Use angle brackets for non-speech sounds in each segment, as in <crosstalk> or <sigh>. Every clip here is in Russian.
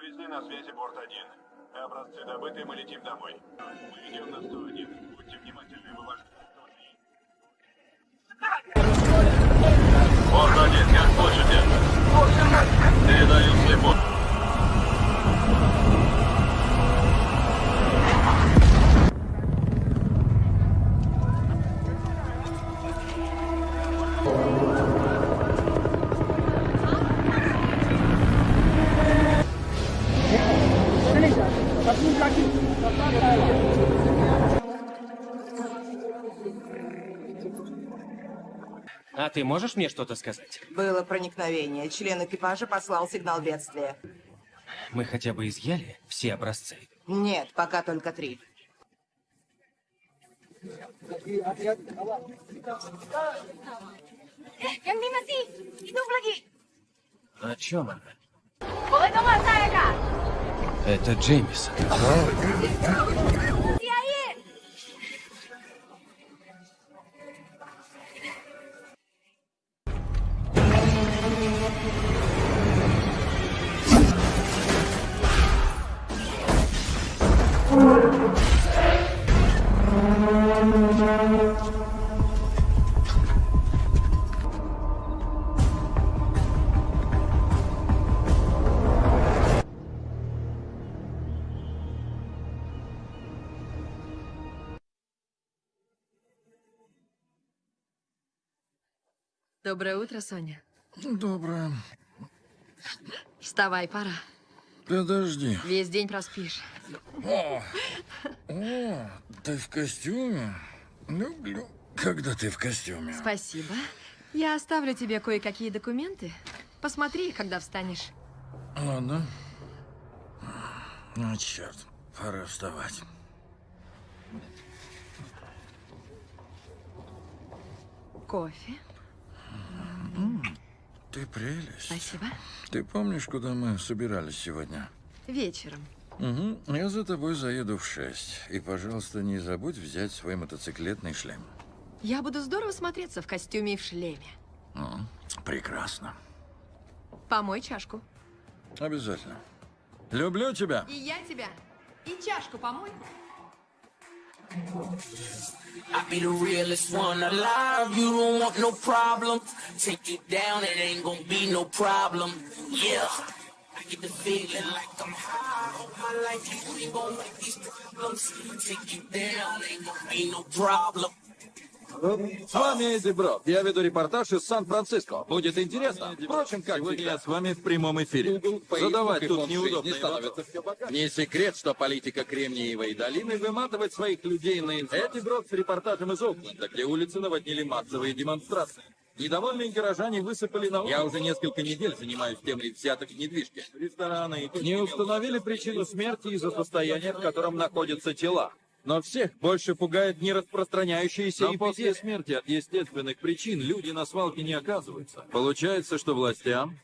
Жизни на связи борт-1. Образцы добыты, мы летим домой. Мы идем на 101. Будьте внимательны, вы ваш... Борт-1, как слышите? Передаю слепо. Ты можешь мне что-то сказать? Было проникновение. Член экипажа послал сигнал бедствия. Мы хотя бы изъяли все образцы. Нет, пока только три. О чем она? Это Джеймисон. Доброе утро, Соня. Доброе. Вставай, пора. Подожди. Весь день проспишь. О, ты в костюме? Люблю, когда ты в костюме. Спасибо. Я оставлю тебе кое-какие документы. Посмотри когда встанешь. Ладно. Ну, черт, пора вставать. Кофе. Ты прелесть. Спасибо. Ты помнишь, куда мы собирались сегодня? Вечером. Угу. Я за тобой заеду в шесть. И, пожалуйста, не забудь взять свой мотоциклетный шлем. Я буду здорово смотреться в костюме и в шлеме. М, Прекрасно. Помой чашку. Обязательно. Люблю тебя. И я тебя. И чашку помой. I be the realest one alive. You don't want no problem. Take you down, it ain't gonna be no problem. Yeah. Get the feeling like I'm high. All my life you ain't gonna like these problems. Take you down, ain't gonna be no problem. С вами Эдди Брок. Я веду репортаж из Сан-Франциско. Будет интересно. Впрочем, как Сегодня я с вами в прямом эфире. Задавать тут неудобные вопросы. Не секрет, что политика Кремниевой долины выматывает своих людей на Эдди Брок с репортажем из Окленда, где улицы наводнили массовые демонстрации. Недовольные горожане высыпали на улицу. Я уже несколько недель занимаюсь темой взяток в недвижке. Рестораны не установили причину смерти из-за состояния, в котором находятся тела. Но всех больше пугает не распространяющиеся Но после смерти от естественных причин люди на свалке не оказываются. Получается, что властям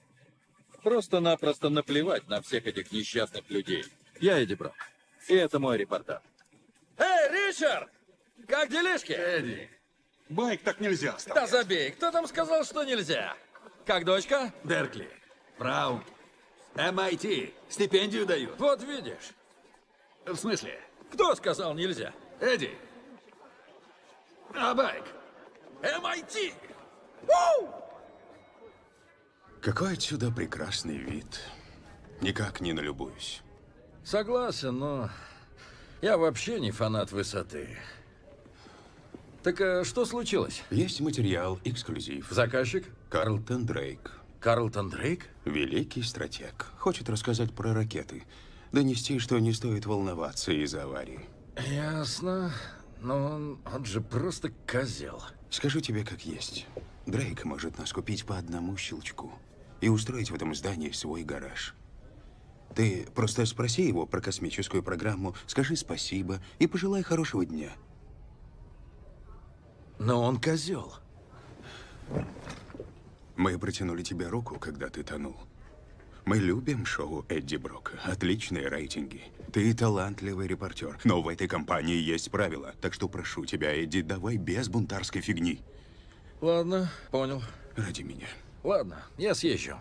просто-напросто наплевать на всех этих несчастных людей. Я Эдди Брок. И это мой репортаж. Эй, Ричард! Как делишки? Эдди, байк так нельзя Да оставлять. забей, кто там сказал, что нельзя? Как дочка? Беркли, Браун, MIT, стипендию дают. Вот видишь. В смысле? Кто сказал нельзя? Эдди. А байк? MIT! Какой отсюда прекрасный вид. Никак не налюбуюсь. Согласен, но я вообще не фанат высоты. Так а что случилось? Есть материал, эксклюзив. Заказчик? Карлтон Дрейк. Карлтон Дрейк? Великий стратег. Хочет рассказать про ракеты. Донести, что не стоит волноваться из-за аварии. Ясно. Но он, он же просто козел. Скажу тебе как есть. Дрейк может нас купить по одному щелчку и устроить в этом здании свой гараж. Ты просто спроси его про космическую программу, скажи спасибо и пожелай хорошего дня. Но он козел. Мы протянули тебе руку, когда ты тонул. Мы любим шоу Эдди Брока. Отличные рейтинги. Ты талантливый репортер. Но в этой компании есть правила. Так что прошу тебя, Эдди, давай без бунтарской фигни. Ладно, понял. Ради меня. Ладно, я съезжу.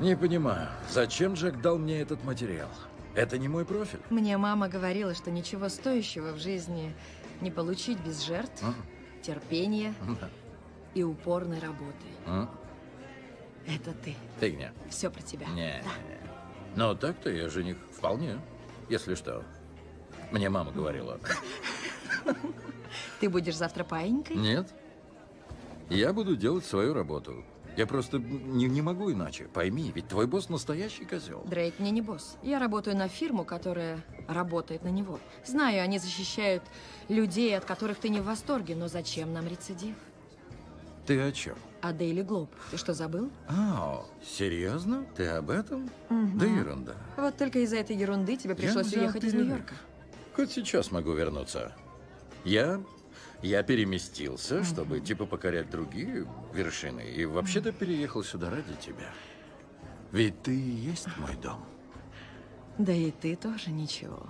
Не понимаю, зачем Джек дал мне этот материал? Это не мой профиль. Мне мама говорила, что ничего стоящего в жизни не получить без жертв, А? терпения Да. и упорной работы. А? Это ты. Фигня. Все про тебя. Не. Но так-то я жених вполне. Если что. Мне мама говорила. Ты будешь завтра паинькой? Нет. Я буду делать свою работу. Я просто не, не могу иначе. Пойми, ведь твой босс настоящий козел. Дрейк мне не босс. Я работаю на фирму, которая работает на него. Знаю, они защищают людей, от которых ты не в восторге, но зачем нам рецидив? Ты о чем? А Daily Globe, ты что, забыл? А, серьезно? Ты об этом? Мгм. Да ерунда. Вот только из-за этой ерунды тебе пришлось уехать из перерыв. Нью-Йорка. Хоть сейчас могу вернуться. Я... Я переместился, чтобы типа покорять другие вершины. И вообще-то переехал сюда ради тебя. Ведь ты и есть мой дом. Да и ты тоже ничего.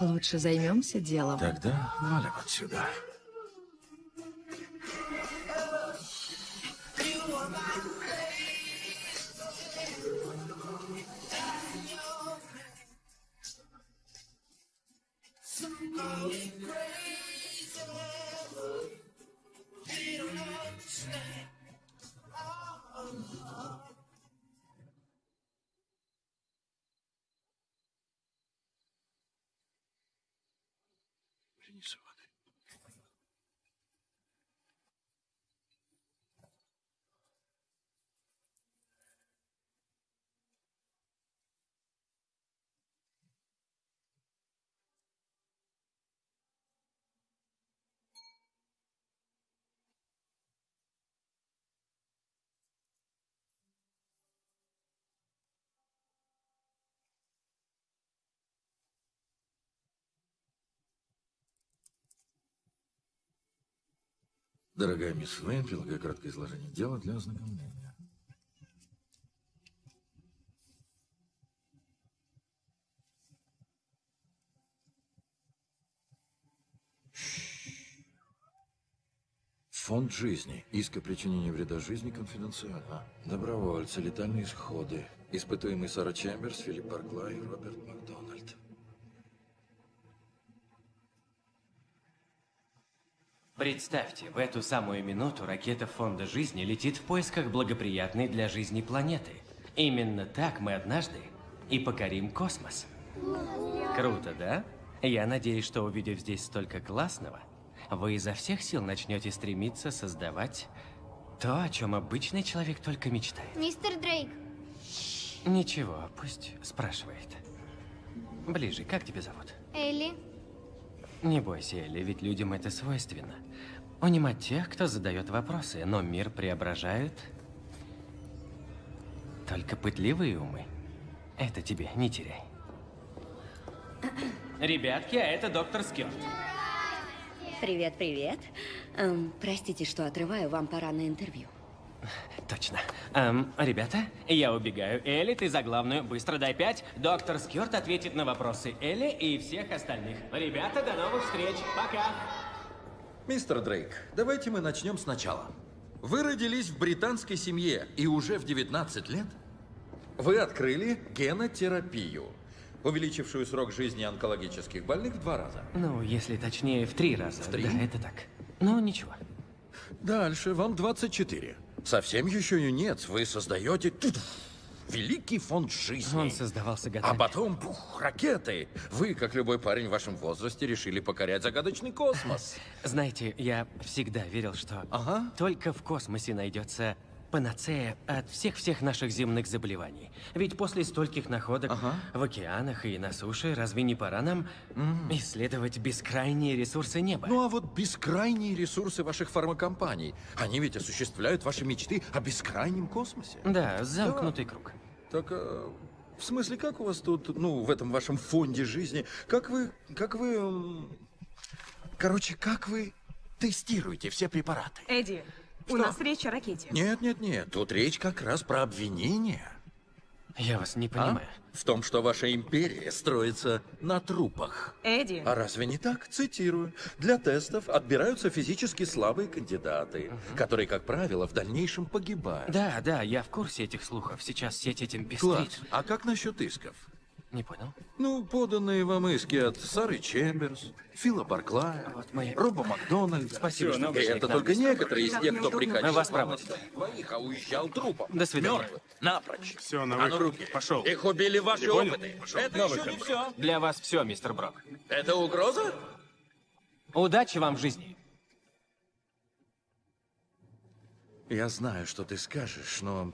Лучше займемся делом. Тогда валим отсюда. Grace. Дорогая мисс Вейн, прилагаю краткое изложение дела для ознакомления. Фонд жизни. Иск о причинении вреда жизни конфиденциально. Добровольцы, летальные исходы. Испытуемый Сара Чемберс, Филипп Барклай Роберт Макдональд. Представьте, в эту самую минуту ракета Фонда Жизни летит в поисках благоприятной для жизни планеты. Именно так мы однажды и покорим космос. Круто, да? Я надеюсь, что увидев здесь столько классного, вы изо всех сил начнете стремиться создавать то, о чем обычный человек только мечтает. Мистер Дрейк, Ничего, пусть спрашивает. Ближе, как тебя зовут? Элли, Не бойся, Элли, ведь людям это свойственно. Унимать тех, кто задает вопросы, но мир преображают только пытливые умы. Это тебе не теряй. Ребятки, а это доктор Скёрт. Привет, привет. Эм, простите, что отрываю, вам пора на интервью. Точно. Эм, ребята, я убегаю. Элли, ты за главную. Быстро дай пять. Доктор Скёрт ответит на вопросы Элли и всех остальных. Ребята, до новых встреч. Пока. Мистер Дрейк, давайте мы начнем сначала. Вы родились в британской семье, и уже в 19 лет вы открыли генотерапию, увеличившую срок жизни онкологических больных в два раза. Ну, если точнее, в три раза. В три? Да, это так. Ну, ничего. Дальше, вам 24. Совсем еще юнец, вы создаете великий фонд жизни. Он создавался А годами. потом, пух, ракеты. Вы, как любой парень в вашем возрасте, решили покорять загадочный космос. Знаете, я всегда верил, что Ага. только в космосе найдется панацея от всех-всех наших земных заболеваний. Ведь после стольких находок Ага. в океанах и на суше, разве не пора нам исследовать бескрайние ресурсы неба? Ну а вот бескрайние ресурсы ваших фармакомпаний, они ведь осуществляют ваши мечты о бескрайнем космосе. Да, замкнутый круг. Так, э, в смысле, как у вас тут, ну, в этом вашем фонде жизни, как вы, как вы, короче, как вы тестируете все препараты? Эдди, у Что? нас речь о ракете. Нет, нет, нет, тут речь как раз про обвинения. Я вас не А? понимаю. В том, что ваша империя строится на трупах. Эдди, А разве не так? Цитирую. Для тестов отбираются физически слабые кандидаты, которые, как правило, в дальнейшем погибают. Да, да, я в курсе этих слухов. Сейчас сеть этим Класс. пестрит. А как насчет исков? Не понял. Ну, поданные вам иски от Сары Чемберс, Фила Барклая, Вот мои- Роба Макдональда. Спасибо, что И пришли это только некоторые из тех, кто приходил. Вас проводят. Двоих, а уезжал трупом. До свидания. Мертвым. Напрочь. Все, на А ну выход. руки. Пошел. Их убили ваши понял? опыты. Пошел. Это На еще выход. не все. Для вас все, мистер Брок. Это угроза? Удачи вам в жизни. Я знаю, что ты скажешь, но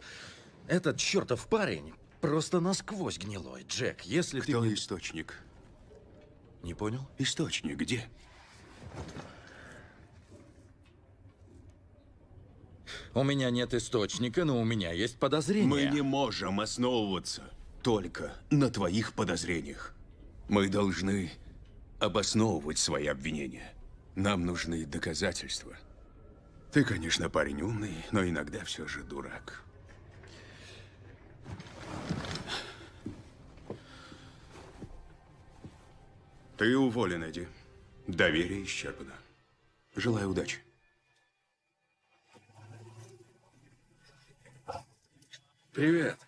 этот чертов парень просто насквозь гнилой. Джек, если ты... Кто источник? Не понял? Источник где? У меня нет источника, но у меня есть подозрение. Мы не можем основываться только на твоих подозрениях. Мы должны обосновывать свои обвинения. Нам нужны доказательства. Ты, конечно, парень умный, но иногда все же дурак. Ты уволен, Эдди. Доверие исчерпано. Желаю удачи. Привет.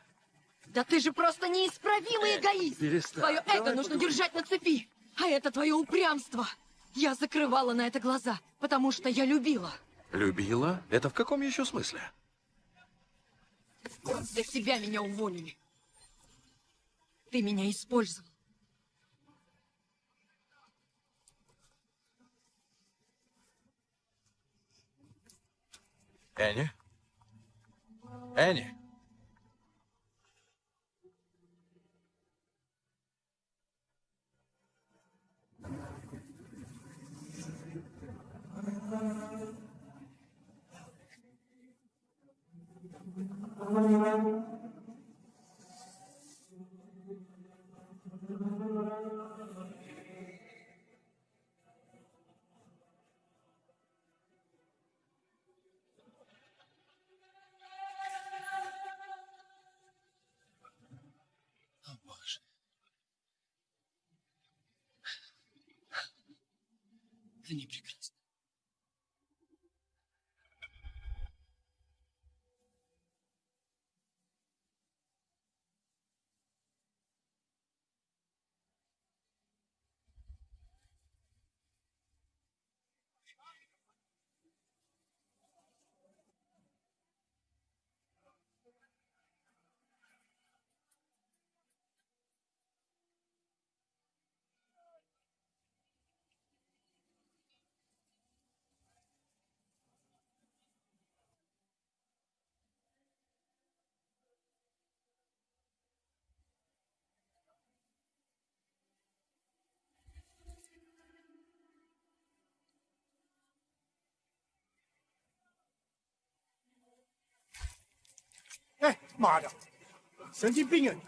Да ты же просто неисправимый эгоист! перестань. Твое эго Давай нужно поговорим. держать на цепи! А это твое упрямство! Я закрывала на это глаза, потому что я любила. Любила? Это в каком еще смысле? Для себя меня уволили. Ты меня использовал. Энни? Энни? Они Eh, 妈的，神经病啊你！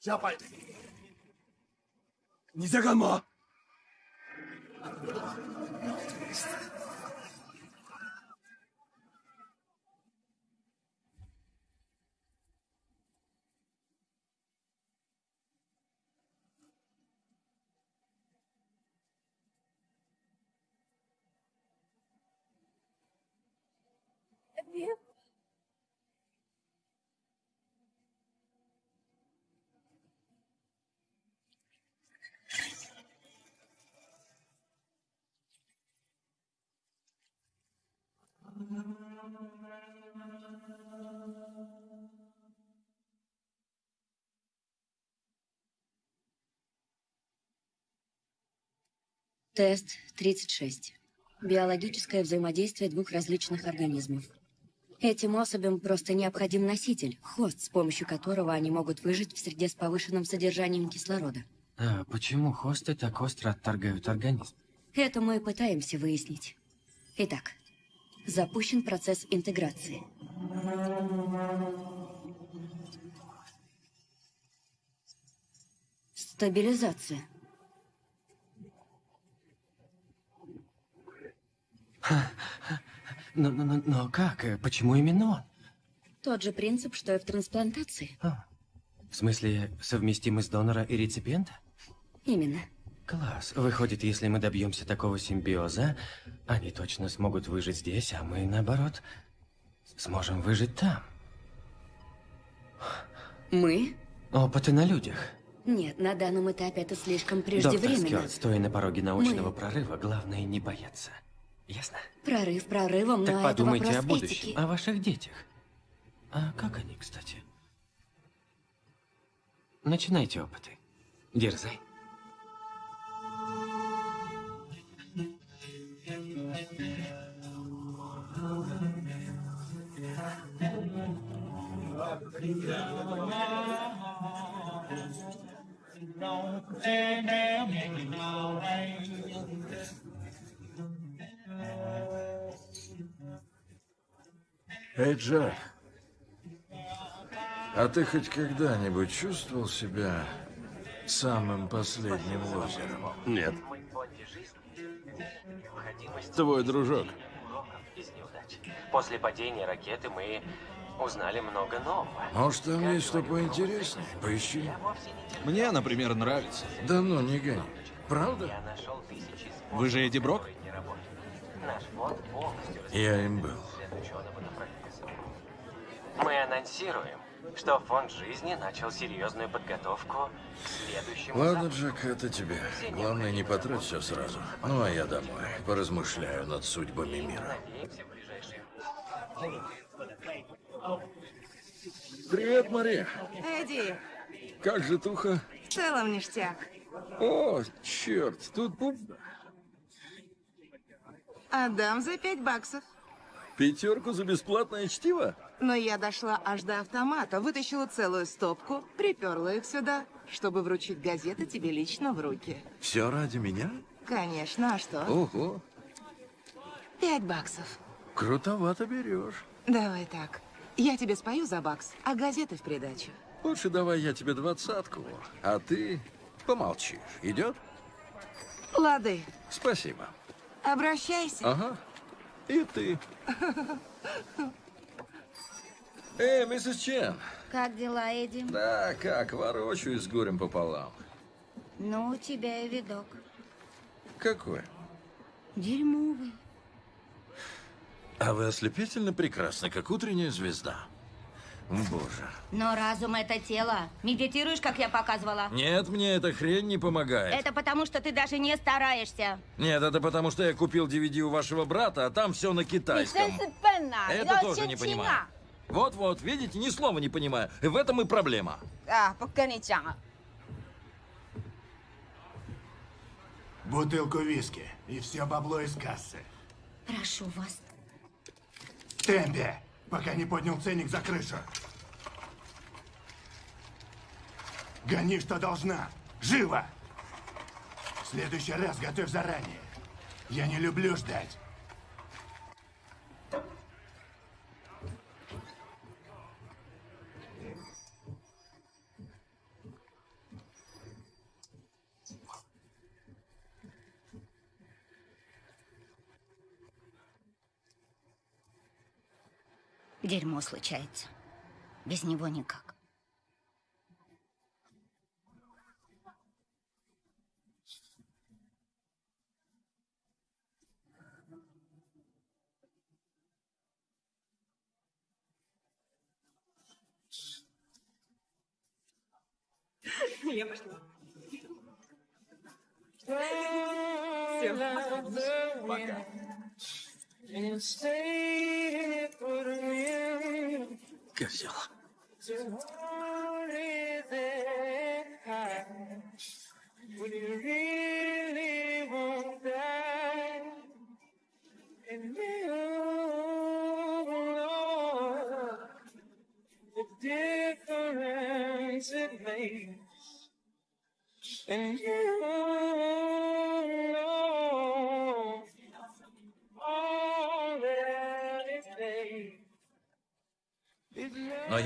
下拜，你在干嘛？Тест 36. Биологическое взаимодействие двух различных организмов. Этим особям просто необходим носитель, хост, с помощью которого они могут выжить в среде с повышенным содержанием кислорода. А почему хосты так остро отторгают организм? Это мы пытаемся выяснить. Итак, запущен процесс интеграции. Стабилизация. Но, но, но, но как? Почему именно он? Тот же принцип, что и в трансплантации. В смысле, совместимость донора и реципиента? Именно. Класс. Выходит, если мы добьемся такого симбиоза, они точно смогут выжить здесь, а мы, наоборот, сможем выжить там. Мы? Опыты на людях. Нет, на данном этапе это слишком Доктор преждевременно. Скёрт, стоя на пороге научного Мы- прорыва, главное не бояться. Ясно? Прорыв прорывом, Так но это подумайте вопрос о будущем, этики. о ваших детях. А как они, кстати? Начинайте опыты. Дерзай. Эй, Джек, а ты хоть когда-нибудь чувствовал себя самым последним лозером? Нет. Твой дружок. После падения ракеты мы узнали много нового. Может, там есть что поинтереснее? Поищи. Мне, например, нравится. Да ну, не гони. Правда? Я нашел тысячи Вы же Эдди Брок? не работает. Наш фонд полностью Я им был. Мы анонсируем, что фонд жизни начал серьезную подготовку к следующему Ладно, запуску. Джек, это тебе. Главное, не потрать все сразу. Ну, а я домой. Поразмышляю над судьбами мира. Надеемся, в ближайшие Привет, Мария. Эдди, Как же туха? в целом ништяк. О, черт, тут пуп... Отдам за пять баксов. Пятерку за бесплатное чтиво? Но я дошла аж до автомата, вытащила целую стопку, приперла их сюда, чтобы вручить газеты тебе лично в руки. Все ради меня? Конечно, а что? Ого, Пять баксов. крутовато берешь. Давай так. Я тебе спою за бакс, а газеты в придачу. Лучше давай я тебе двадцатку, а ты помолчишь. Идет? Лады, Спасибо. обращайся. Ага. И ты. <laughs> Эй, миссис Чен. Как дела, Эдди? Да, как, ворочаюсь с горем пополам. Ну, у тебя и видок. Какой? Дерьмовый. А вы ослепительно прекрасны, как утренняя звезда. Боже. Но разум это тело. Медитируешь, как я показывала? Нет, мне эта хрень не помогает. Это потому, что ты даже не стараешься. Нет, это потому, что я купил DVD у вашего брата, а там все на китайском. Это тоже не понимаю. Вот-вот, видите, ни слова не понимаю. И в этом и проблема. А, пока. Бутылку виски и все бабло из кассы. Прошу вас, Темпе, пока не поднял ценник за крышу. Гони, что должна. Живо! В следующий раз готовь заранее. Я не люблю ждать. Дерьмо случается. Без него никак. Я пошла. Пока. Козел. When you really want that, and you know the difference it makes, and you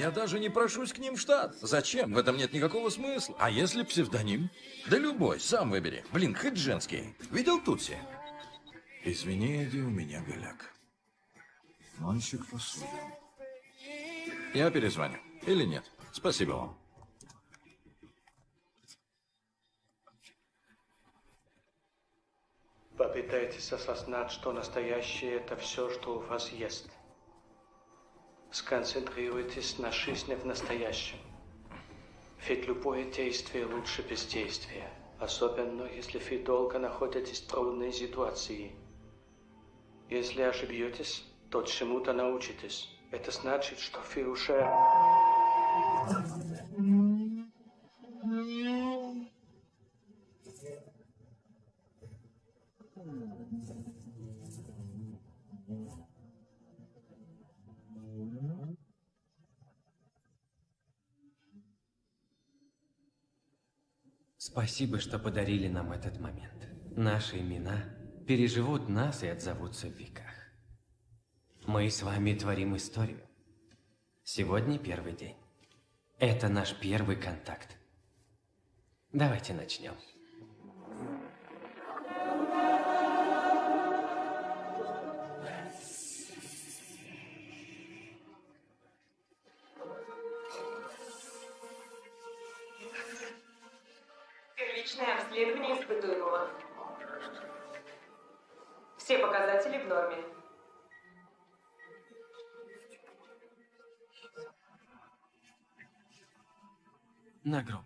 я даже не прошусь к ним в штат. Зачем? В этом нет никакого смысла. А если псевдоним? Да любой, сам выбери. Блин, хоть женский. Видел Тутси? Извини, Эдди, у меня голяк. Мальчик посуды. Я перезвоню. Или нет? Спасибо вам. Попытайтесь осознать, что настоящее – это все, что у вас есть. Сконцентрируйтесь на жизни в настоящем. Ведь любое действие лучше бездействия. Особенно, если вы долго находитесь в трудной ситуации. Если ошибетесь, то чему-то научитесь. Это значит, что вы уже... Спасибо, что подарили нам этот момент. Наши имена переживут нас и отзовутся в веках. Мы с вами творим историю. Сегодня первый день. Это наш первый контакт. Давайте начнем. На гроб.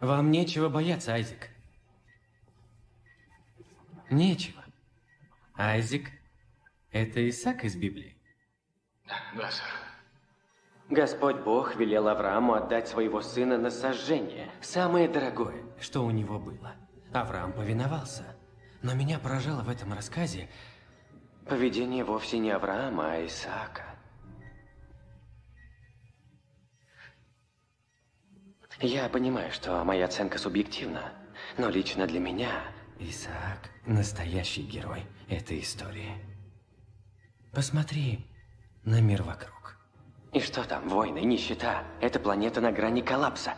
Вам нечего бояться, Айзек. Нечего. Айзек – это Исаак из Библии. Да, сэр. Господь Бог велел Аврааму отдать своего сына на сожжение, самое дорогое, что у него было. Авраам повиновался. Но меня поражало в этом рассказе поведение вовсе не Авраама, а Исаака. Я понимаю, что моя оценка субъективна, но лично для меня Исаак – настоящий герой этой истории. Посмотри на мир вокруг. И что там, войны, нищета? Эта планета на грани коллапса.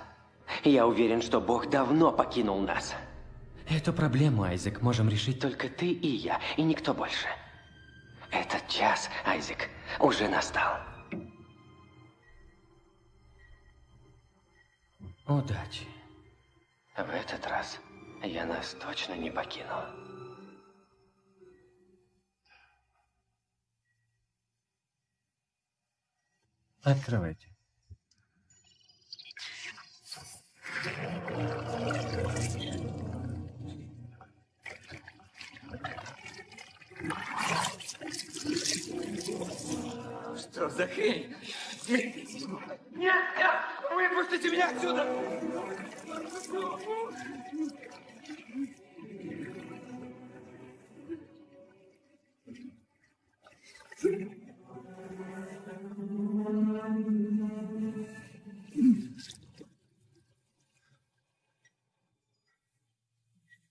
Я уверен, что Бог давно покинул нас. Эту проблему, Айзек, можем решить только ты и я, и никто больше. Этот час, Айзек, уже настал. Удачи. В этот раз я нас точно не покину. Открывайте. Что за хрень? Нет, нет! Выпустите меня отсюда!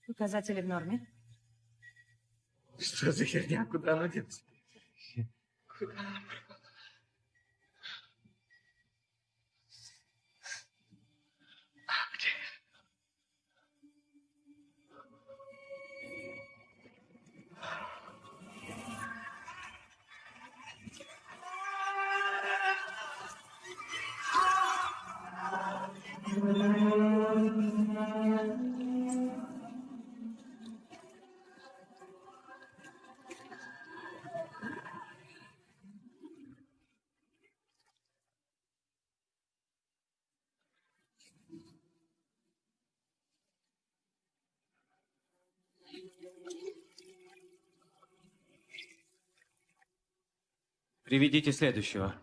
Показатели в норме. Что за херня? Куда оно делось? Куда пропало? Приведите следующего.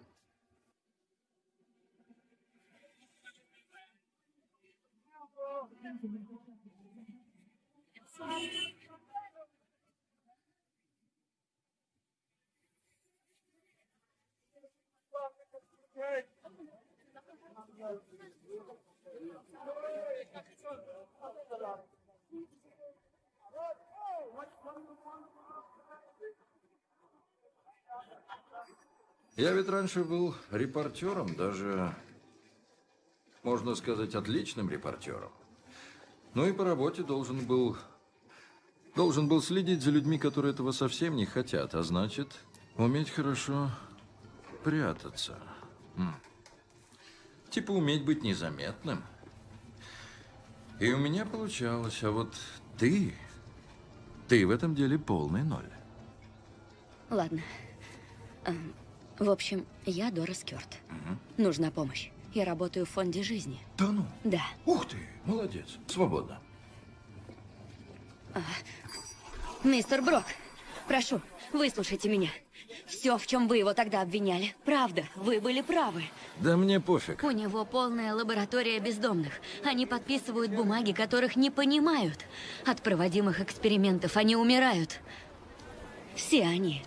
Я ведь раньше был репортером, даже, можно сказать, отличным репортером. Ну и по работе должен был... Должен был следить за людьми, которые этого совсем не хотят, а значит, уметь хорошо прятаться. М. Типа уметь быть незаметным. И у меня получалось, а вот ты... Ты в этом деле полный ноль. Ладно. В общем, я Дора Скёрт. Нужна помощь. Я работаю в фонде жизни. Да ну? Да. Ух ты, молодец. Свободно. А, Мистер Брок, прошу, выслушайте меня. Все, в чем вы его тогда обвиняли, правда, вы были правы. Да мне пофиг. У него полная лаборатория бездомных. Они подписывают бумаги, которых не понимают. От проводимых экспериментов они умирают. Все они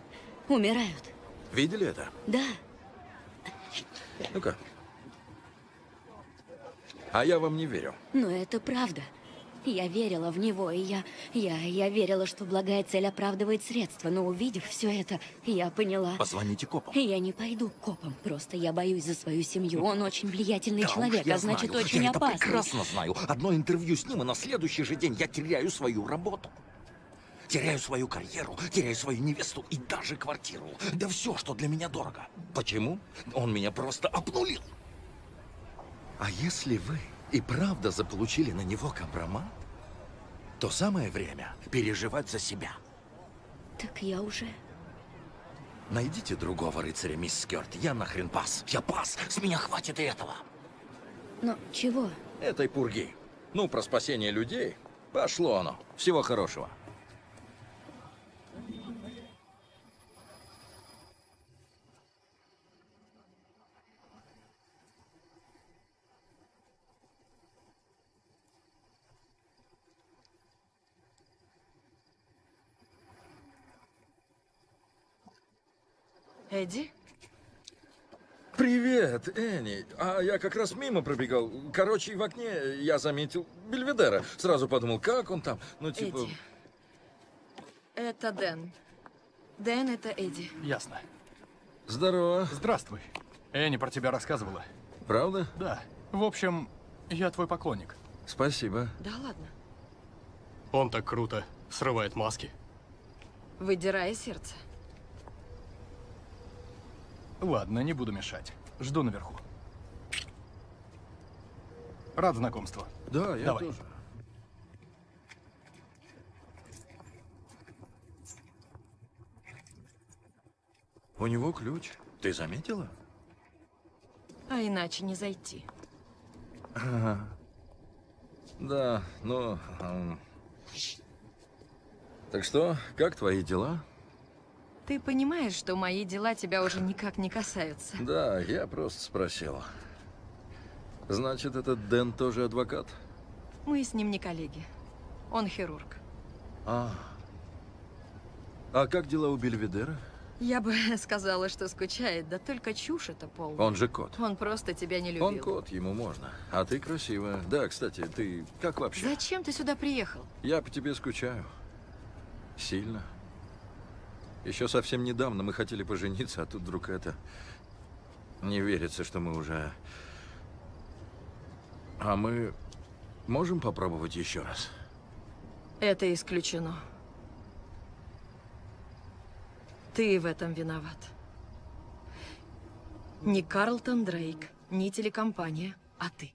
умирают. Видели это? Да. Ну-ка. А я вам не верю. Но это правда. Я верила в него, и я, я, я верила, что благая цель оправдывает средства. Но увидев все это, я поняла. Позвоните копам. Я не пойду к копам, просто я боюсь за свою семью. Он очень влиятельный Да уж, человек, я а значит, знаю. очень я опасный. прекрасно знаю. Одно интервью с ним, и на следующий же день я теряю свою работу. Теряю свою карьеру, теряю свою невесту и даже квартиру. Да все, что для меня дорого. Почему? Он меня просто обнулил. А если вы и правда заполучили на него компромат, то самое время переживать за себя. Так я уже... Найдите другого рыцаря, мисс Скёрт. Я нахрен пас. Я пас. С меня хватит и этого. Но чего? Этой пурги. Ну, про спасение людей. Пошло оно. Всего хорошего. Эдди? Привет, Энни. А я как раз мимо пробегал. Короче, в окне я заметил Бельведера. Сразу подумал, как он там? Ну, типа... Эдди. Это Дэн. Дэн, это Эдди. Ясно. Здорово. Здравствуй. Энни про тебя рассказывала. Правда? Да. В общем, я твой поклонник. Спасибо. Да ладно. Он так круто срывает маски. Выдирая сердце. Ладно, не буду мешать. Жду наверху. Рад знакомству. Да, я Давай. тоже. У него ключ. Ты заметила? А иначе не зайти. Ага. Да, ну... ам. Так что, как твои дела? Ты понимаешь, что мои дела тебя уже никак не касаются. Да, я просто спросил. Значит, этот Дэн тоже адвокат? Мы с ним не коллеги. Он хирург. А. А как дела у Бельведера? Я бы <laughs> сказала, что скучает, да только чушь это полная. Он же кот. Он просто тебя не любил. Он кот, ему можно. А ты красивая. Да, кстати, ты как вообще? Зачем ты сюда приехал? Я по тебе скучаю. Сильно. Еще совсем недавно мы хотели пожениться, а тут вдруг это... Не верится, что мы уже... А мы можем попробовать еще раз? Это исключено. Ты в этом виноват. Не Карлтон Дрейк, не телекомпания, а ты.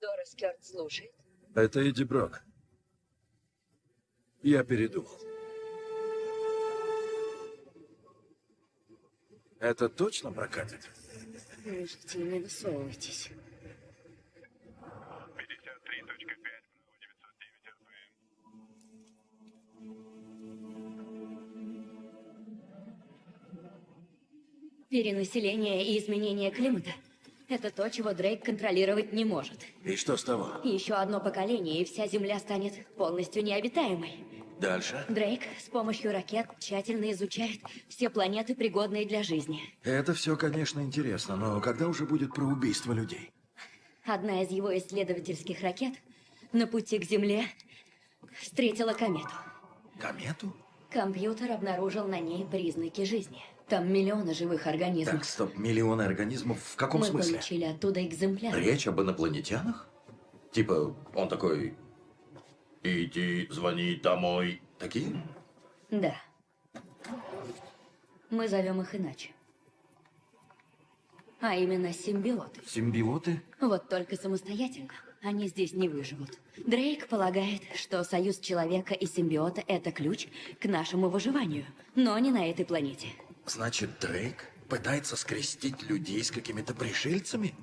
Дорис Кёрт слушает. Это Эдди Брок. Я передумал. Это точно прокатит? Слушайте, не высовывайтесь. Перенаселение и изменение климата – это то, чего Дрейк контролировать не может. И что с того? Еще одно поколение, и вся Земля станет полностью необитаемой. Дальше? Дрейк с помощью ракет тщательно изучает все планеты, пригодные для жизни. Это все, конечно, интересно, но когда уже будет про убийство людей? Одна из его исследовательских ракет на пути к Земле встретила комету. Комету? Компьютер обнаружил на ней признаки жизни. Там миллионы живых организмов. Так, стоп, миллионы организмов в каком Мы смысле? получили оттуда экземпляры. Речь об инопланетянах? Типа, он такой... Иди, звони домой. Такие? Да. Мы зовем их иначе. А именно симбиоты. Симбиоты? Вот только самостоятельно они здесь не выживут. Дрейк полагает, что союз человека и симбиота – это ключ к нашему выживанию, но не на этой планете. Значит, Дрейк пытается скрестить людей с какими-то пришельцами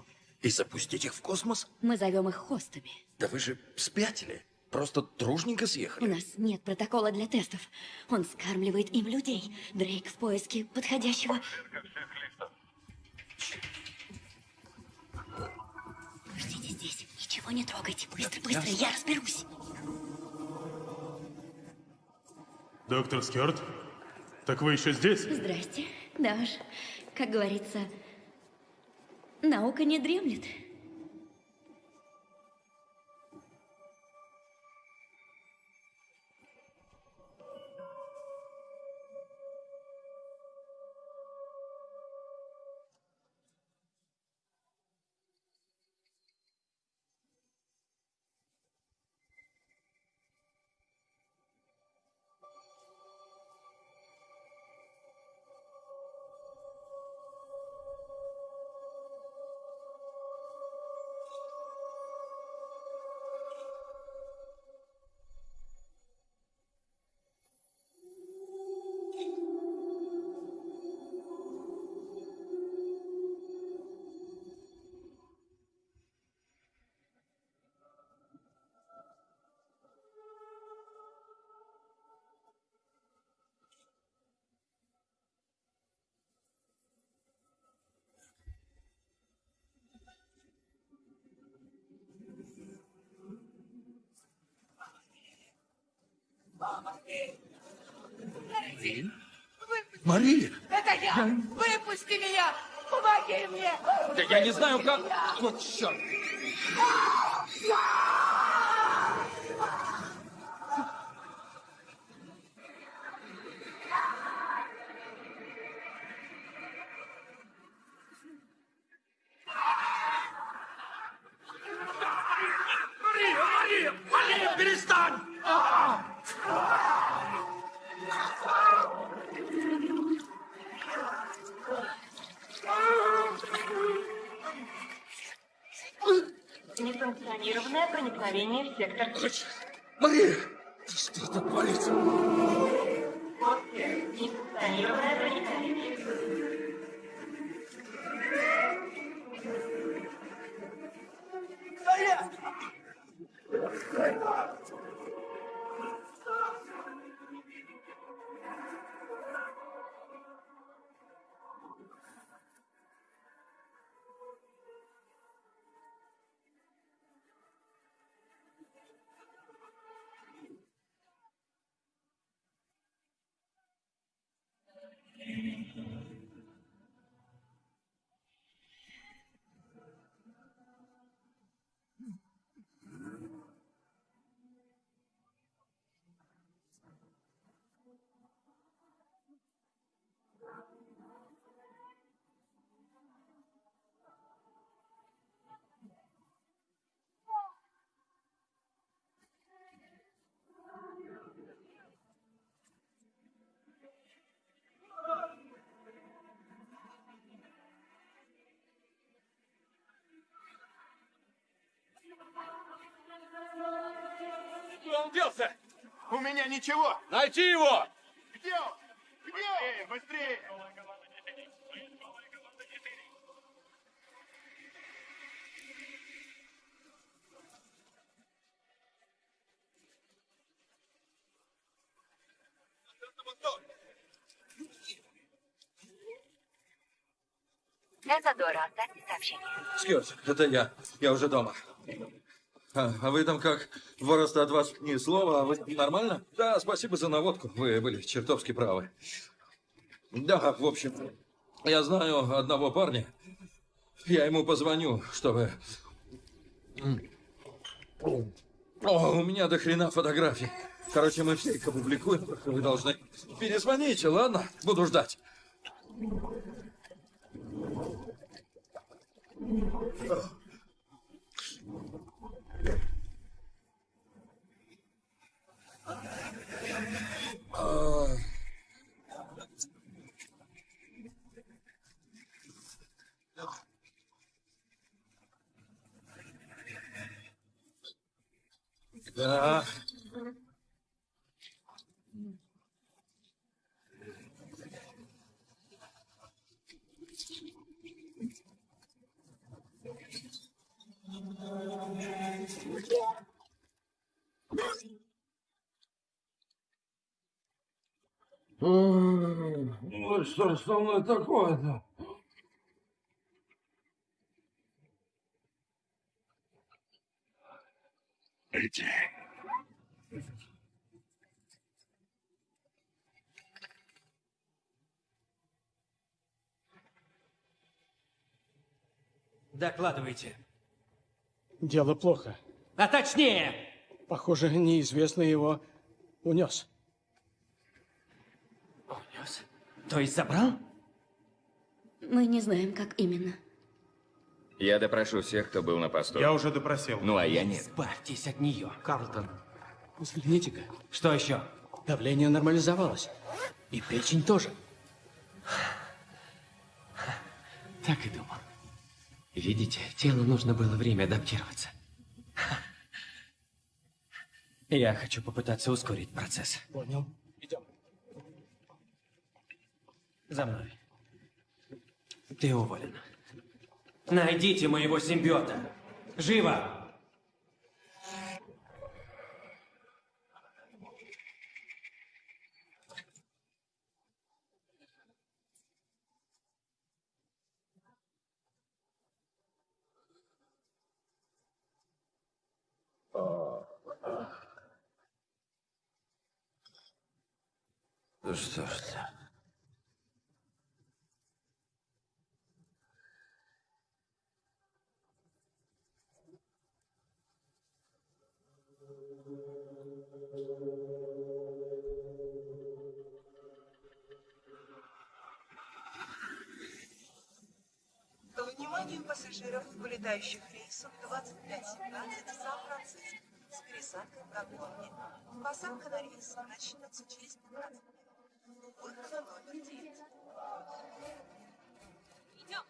и запустить их в космос? Мы зовем их хостами. Да вы же спятили. Просто дружненько У съехали. нас нет протокола для тестов. Он скармливает им людей. Дрейк в поиске подходящего... Ждите здесь. Ничего не трогайте. Быстро, быстро, я разберусь. Доктор Скёрт? Так вы еще здесь? Здрасте. Да уж, как говорится, наука не дремлет. Мария! Это я! Выпусти меня! Помоги мне! Да я не знаю, как... Вот черт! Мария! Мария! Мария, перестань! Несанкционированное проникновение в сектор. Он делся? У меня ничего! Найти его! Где он? Где он? Быстрее! Это Дора, оставьте сообщение. Скёрт, это я. Я уже дома. А, а вы там как? Два роста от вас ни слова, а вы нормально? Да, спасибо за наводку. Вы были чертовски правы. Да, в общем, я знаю одного парня. Я ему позвоню, чтобы... О, у меня до хрена фотографий. Короче, мы все их опубликуем, вы должны перезвоните, ладно? Буду ждать. А, Да. Ну что ж со мной такое-то? Эти. Докладывайте. Дело плохо. А точнее! Похоже, неизвестный его унес. Унес? То есть забрал? Мы не знаем, как именно. Я допрошу всех, кто был на посту. Я уже допросил. Ну, а я нет. Избавьтесь от нее. Карлтон, взгляните-ка. Что еще? Давление нормализовалось. И печень тоже. Так и думал. Видите, телу нужно было время адаптироваться. Я хочу попытаться ускорить процесс. Понял. Идем. За мной. Ты уволен. Найдите моего симбиота. Живо! Ну что ж ты. Вниманию пассажиров, вылетающих рейсов 2517 Сан-Франциско с пересадкой в Гонконге. Посадка на рейс начнется через 15 минут. Выход на номер 9. Идем.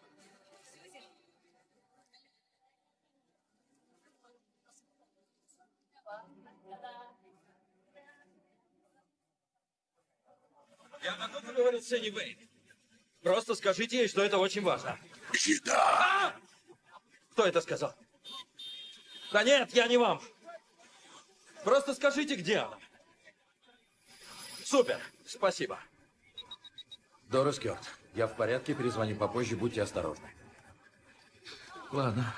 Я могу поговорить с Энни Вейн? Просто скажите ей, что это очень важно. Еда! Кто это сказал? Да нет, я не вам. Просто скажите, где она. Супер, спасибо. Дорис Кёрт, я в порядке, перезвоню попозже, будьте осторожны. Ладно.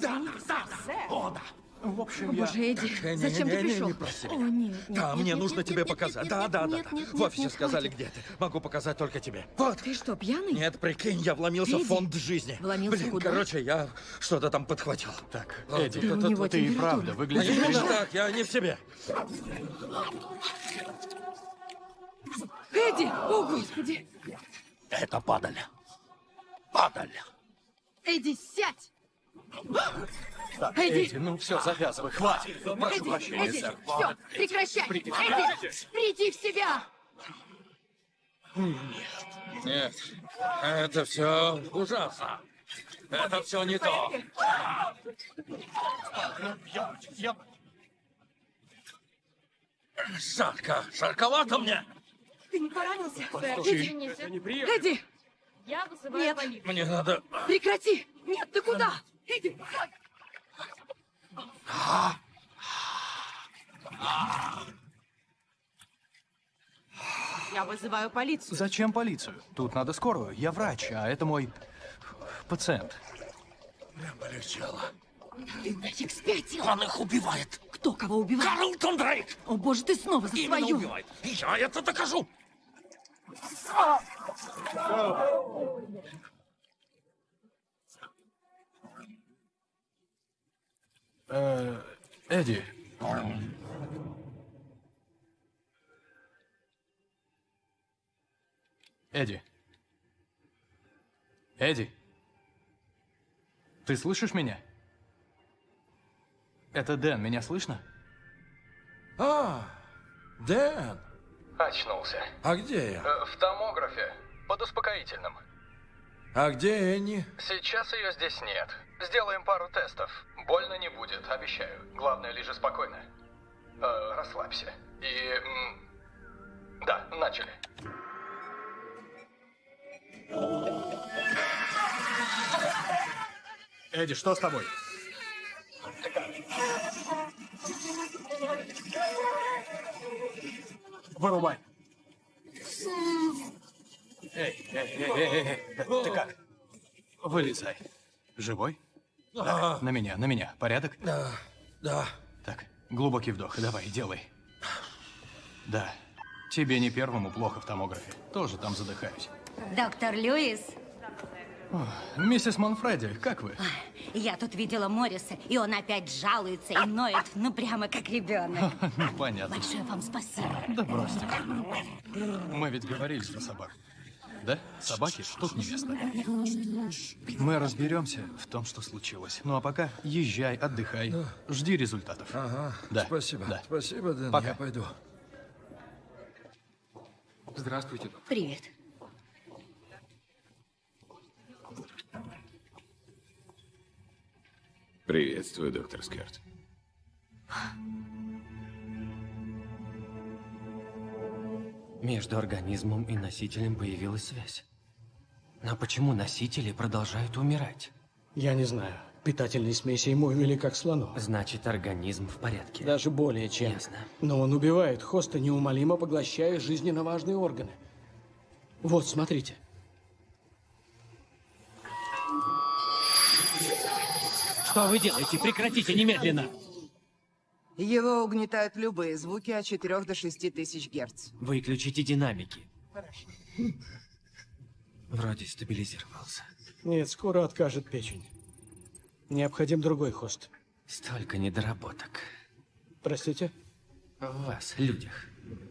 Да, да, да. О, да. В общем, О, я... боже, Эдди, Не, не, зачем не, ты не, пришел? не проси О, нет, нет, Да, нет, мне нет, нужно нет, тебе нет, показать. нет, Да, нет, да, да, нет, да. нет, В офисе нет, сказали, хватит. где ты. Могу показать только тебе. Вот. Ты что, пьяный? Нет, прикинь, я вломился в Эдди, фонд жизни. вломился Блин, куда? короче, я что-то там подхватил. Так, Ладно, Эдди, тут- у тут- него ты и правда выглядишь... Именно так, я не в себе. Эдди! О, Господи! Это падаль. Падаль. Эдди, сядь! Так, Эдди! Эдди, ну все, завязывай, хватит. Прошу Эдди, прощения, Эдди, сэр. все, прекращай! Приди. Эдди, приди в себя! Нет, Нет, это все ужасно. Это все не то. Жарко, жарковато мне. Ты не поранился? Извините. Эдди! Я вызываю Нет. полицию. Мне надо... Прекрати! Нет, ты куда? Эдди! Я вызываю полицию. Зачем полицию? Тут надо скорую. Я врач, а это мой пациент. Мне полегчало. Ты нафиг спятил? Он их убивает. Кто кого убивает? Карлтон Дрейк! О боже, ты снова за Именно свою! убивает. И я это докажу. Э, Эдди. Эдди. Эдди. Ты слышишь меня? Это Дэн, меня слышно? А, Дэн, Очнулся. а где я? Э, В томографе. Под успокоительным. А где Энни? Сейчас ее здесь нет. Сделаем пару тестов. Больно не будет, обещаю. Главное, лежи спокойно. Э, расслабься. И... Да, начали. Эдди, что с тобой? Вырубай. Эй, эй, эй, эй, эй, ты как? Вылезай. Живой? Да. На меня, на меня. Порядок? Да, да. Так, глубокий вдох. Давай, делай. Да. Тебе не первому плохо в томографе. Тоже там задыхаюсь. Доктор Льюис, О, миссис Монфреди, как вы? я тут видела Морриса, и он опять жалуется и ноет, ну прямо как ребенок. <laughs> Ну, понятно. Большое вам спасибо. Да бросьте. Мы ведь говорили про собак. Да? Собаки тут невеста. Мы разберемся в том, что случилось. Ну а пока езжай, отдыхай, жди результатов. Ага, Да. спасибо. Да. Спасибо, Дэн, Пока. я пойду. Здравствуйте. Привет. Приветствую, доктор Скарт. Между организмом и носителем появилась связь. Но почему носители продолжают умирать? Я не знаю. Питательные смеси ему вели как слону. Значит, организм в порядке. Даже более чем. Ясно. Но он убивает хоста, неумолимо поглощая жизненно важные органы. Вот, смотрите. Что вы делаете? Прекратите немедленно! Его угнетают любые звуки от 4 до 6 тысяч герц. Выключите динамики. Вроде стабилизировался. Нет, скоро откажет печень. Необходим другой хост. Столько недоработок. Простите? В вас, людях.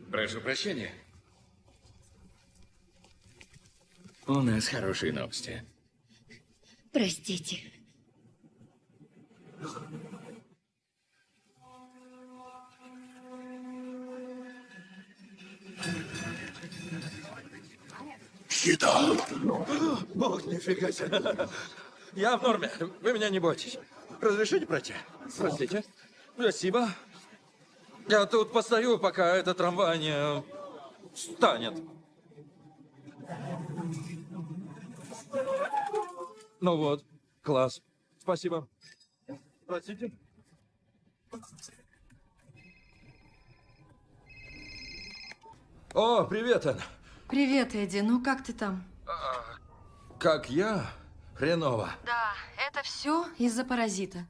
Прошу прощения. У нас хорошие новости. Простите. Еда! Бог, нифига себе. Я в норме. Вы меня не бойтесь. Разрешите пройти? Простите. Спасибо. Я тут постою, пока этот трамвай не станет. Ну вот, класс. Спасибо. Простите. О, привет, Энн. Привет, Эдди. Ну как ты там? Как я? Хреново. Да, это все из-за паразита.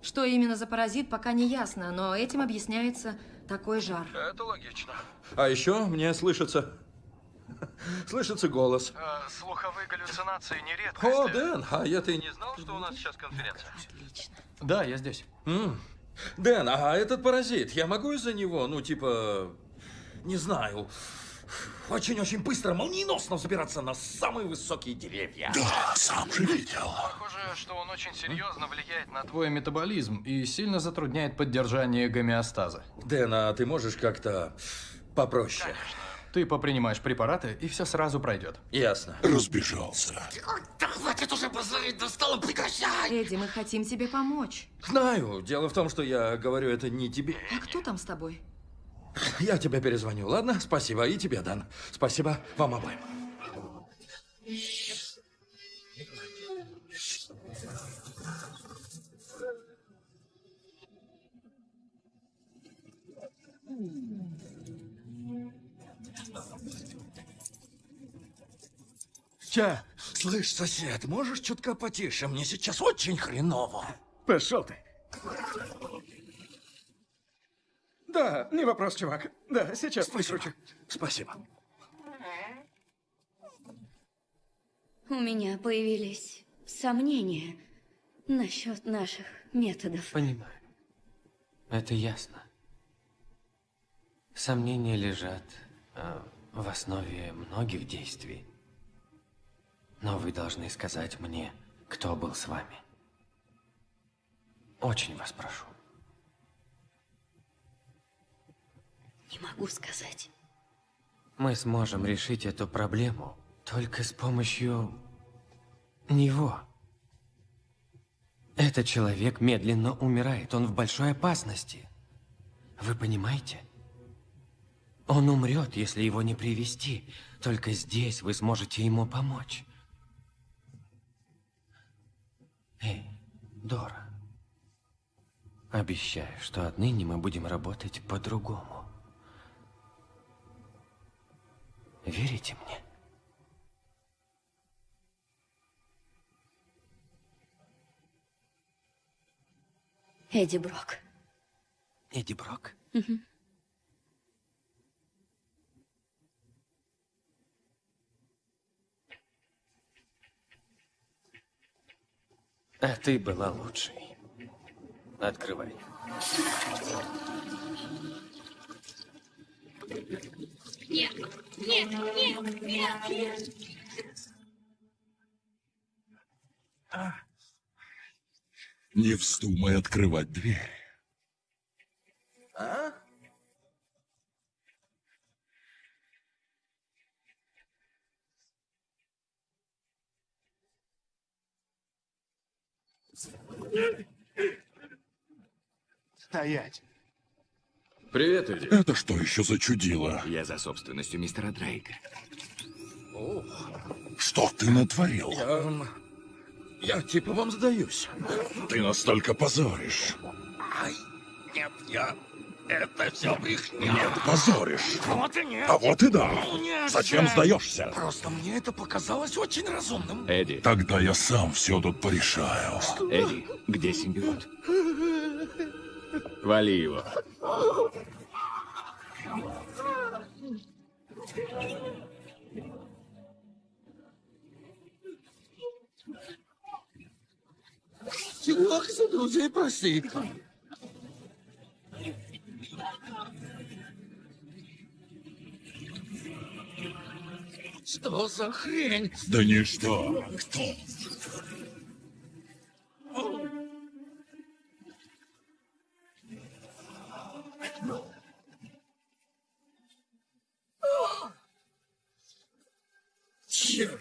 Что именно за паразит, пока не ясно, но этим объясняется такой жар. Это логично. А еще мне слышится... <laughs> Слышится голос. слуховые галлюцинации нередко. О, Дэн, а я ты не знал, что у нас сейчас конференция? Да, я здесь. М. Дэн, а этот паразит, я могу из-за него, ну, типа, не знаю, очень-очень быстро, молниеносно взбираться на самые высокие деревья? Да, сам же видел. Похоже, что он очень серьезно влияет на твой метаболизм и сильно затрудняет поддержание гомеостаза. Дэн, а ты можешь как-то попроще? Ты попринимаешь препараты, и все сразу пройдет. Ясно. Разбежался. Да хватит уже базарить, достало, прекращай! Эдди, мы хотим тебе помочь. Знаю. Дело в том, что я говорю это не тебе. А кто там с тобой? Я тебе перезвоню, ладно? Спасибо. И тебе, Дан. Спасибо вам обоим. Ча, слышь, сосед, можешь чутка потише? Мне сейчас очень хреново. Пошел ты. Да, не вопрос, чувак. Да, сейчас прикручу. Спасибо. У меня появились сомнения насчет наших методов. Понимаю. Это ясно. Сомнения лежат э, в основе многих действий. Но вы должны сказать мне, кто был с вами. Очень вас прошу. Не могу сказать. Мы сможем решить эту проблему только с помощью него. Этот человек медленно умирает, он в большой опасности. Вы понимаете? Он умрет, если его не привести. Только здесь вы сможете ему помочь. Эй, Дора. Обещаю, что отныне мы будем работать по-другому. Верите мне? Эдди Брок. Эдди Брок? Мгм. А ты была лучшей. Открывай. Нет, нет, нет, нет. Не вздумай открывать дверь. А? Стоять. Привет, Эдди. Это что еще за чудило? Я за собственностью мистера Дрейка. Что ты натворил? Я... Я типа вам сдаюсь. Ты настолько позоришь. Ай, нет, я... Это все брехня. Нет, позоришь. Вот и нет. А вот и да. Нет, Зачем сдаешься? Просто мне это показалось очень разумным. Эдди. Тогда я сам все тут порешаю. Эдди, где симбиот? Вали его. Чувак, за друзей прости. Что за хрень? Да ничто. Кто? Черт.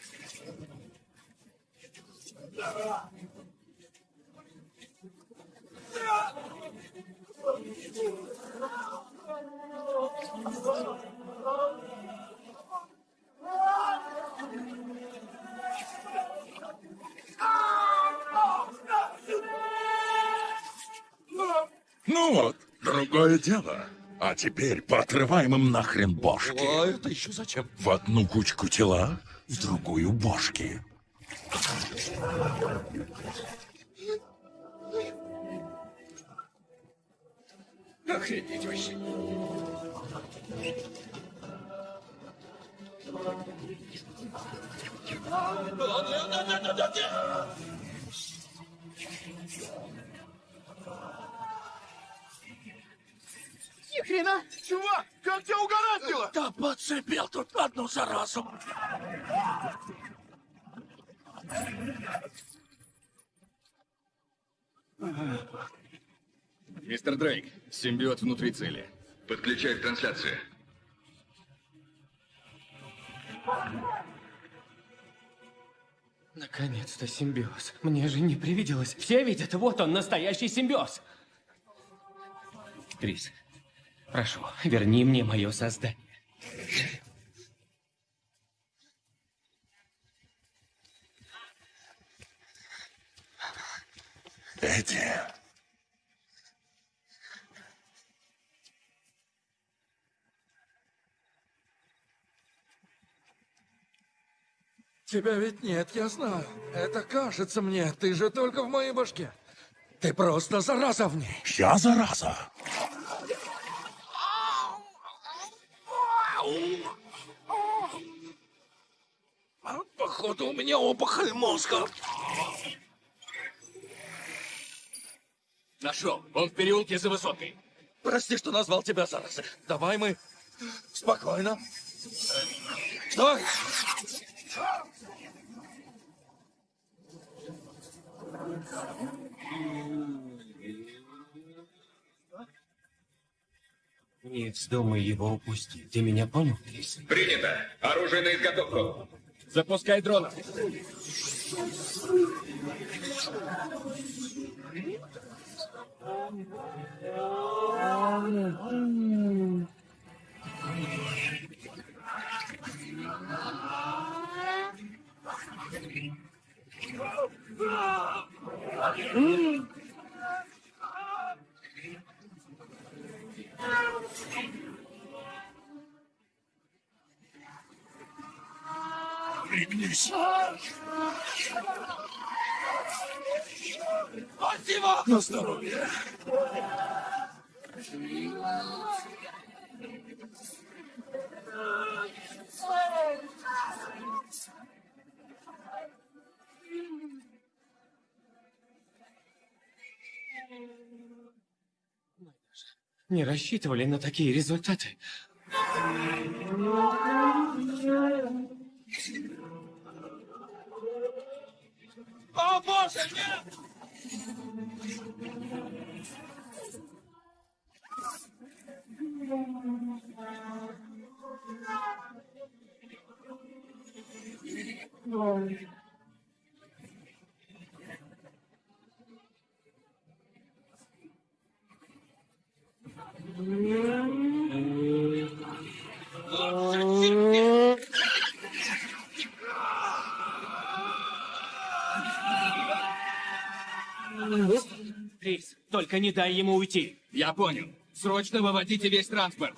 Ну вот, другое дело. А теперь поотрываем им нахрен бошки. А это еще зачем? В одну кучку тела, в другую бошки. Охренеть вообще. Ни хрена! Чувак, как тебя угораздило? Да подцепил тут одну заразу. Мистер Дрейк, симбиот внутри цели. Подключай к трансляции. Наконец-то симбиоз. Мне же не привиделось. Все видят, вот он, настоящий симбиоз. Крис, прошу, верни мне мое создание. Эдди. Тебя ведь нет, я знаю. Это кажется мне. Ты же только в моей башке. Ты просто зараза в ней. Я зараза. Походу, у меня опухоль мозга. Нашел. Он в переулке за высоткой. Прости, что назвал тебя заразой. Давай мы спокойно. Что? Не вздумай его упустить. Ты меня понял, Крис? Принято. Оружие на изготовку. Запускай дрона. Пригнись. Спасибо! На здоровье. Не рассчитывали на такие результаты. О, боже, нет! Крис, только не дай ему уйти. Я понял. Срочно выводите весь транспорт.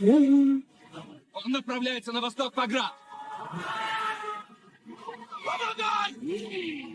Он направляется на восток по град. Помогай!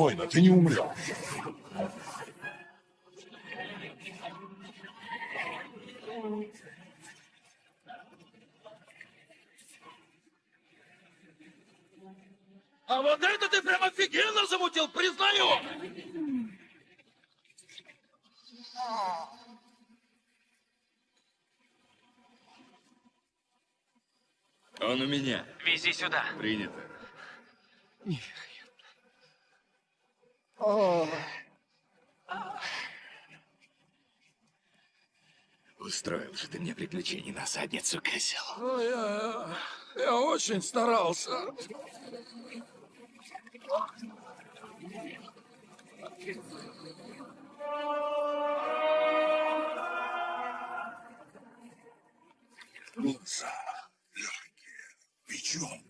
спокойно, ты не умрешь. А вот это ты прям офигенно замутил, признаю! Он у меня. Вези сюда. Принято. Нифига. Устроил же ты мне приключений на задницу, козел. Ну, я, я очень старался. Глаза, легкие, печенка.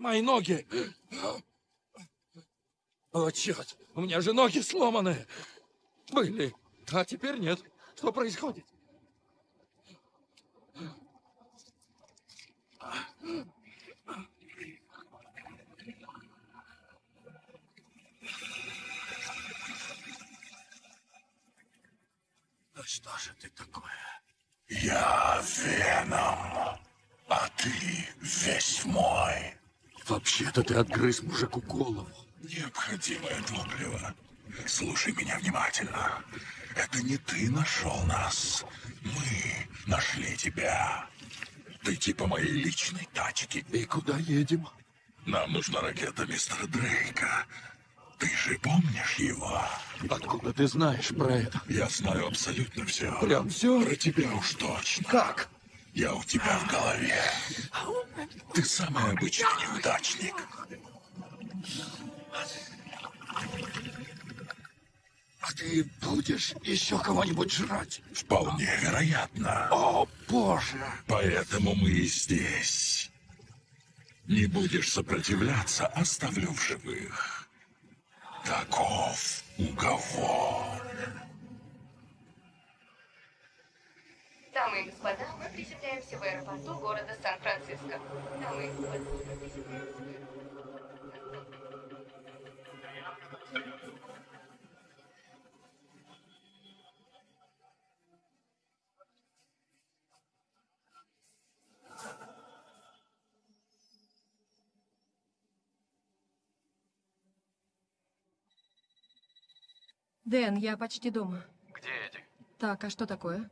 Мои ноги. О, черт, у меня же ноги сломаны. Были, а теперь нет. Что происходит? Да что же ты такое? Я Веном, а ты весь мой. Вообще-то ты отгрыз мужику голову. Необходимое топливо. Слушай меня внимательно. Это не ты нашел нас. Мы нашли тебя. Ты типа моей личной тачки. И куда едем? Нам нужна ракета мистера Дрейка. Ты же помнишь его? Откуда ты знаешь про это? Я знаю абсолютно все. Прям все? Про тебя уж точно. Как? Я у тебя в голове. Ты самый обычный неудачник. А ты будешь еще кого-нибудь жрать? Вполне вероятно. О, боже! Поэтому мы и здесь. Не будешь сопротивляться, оставлю в живых. Таков уговор. Дамы и господа, мы приземляемся в аэропорту города Сан-Франциско. Дамы и господа, мы приземляемся в аэропорту. Дэн, я почти дома. Где Эдди? Так, а что такое?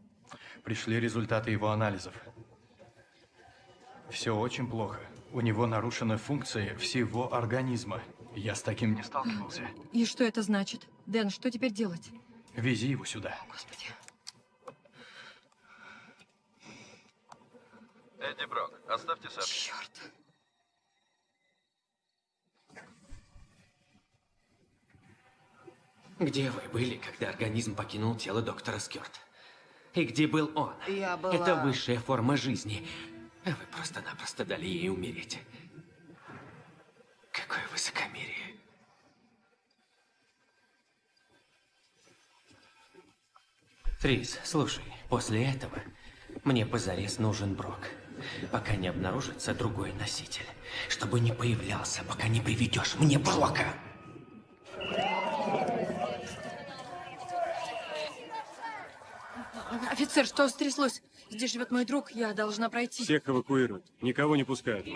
Пришли результаты его анализов. Все очень плохо. У него нарушены функции всего организма. Я с таким не сталкивался. И что это значит? Дэн, что теперь делать? Вези его сюда. Господи. Эдди Брок, оставьте сообщение. Черт. Где вы были, когда организм покинул тело доктора Скёрт? И где был он? Я была- Это высшая форма жизни. А вы просто-напросто дали ей умереть. Какое высокомерие. Трис, слушай, после этого мне позарез нужен Брок. Пока не обнаружится другой носитель. Чтобы не появлялся, пока не приведешь мне Брока. Офицер, что стряслось? Здесь живет мой друг, я должна пройти. Всех эвакуируют. Никого не пускают.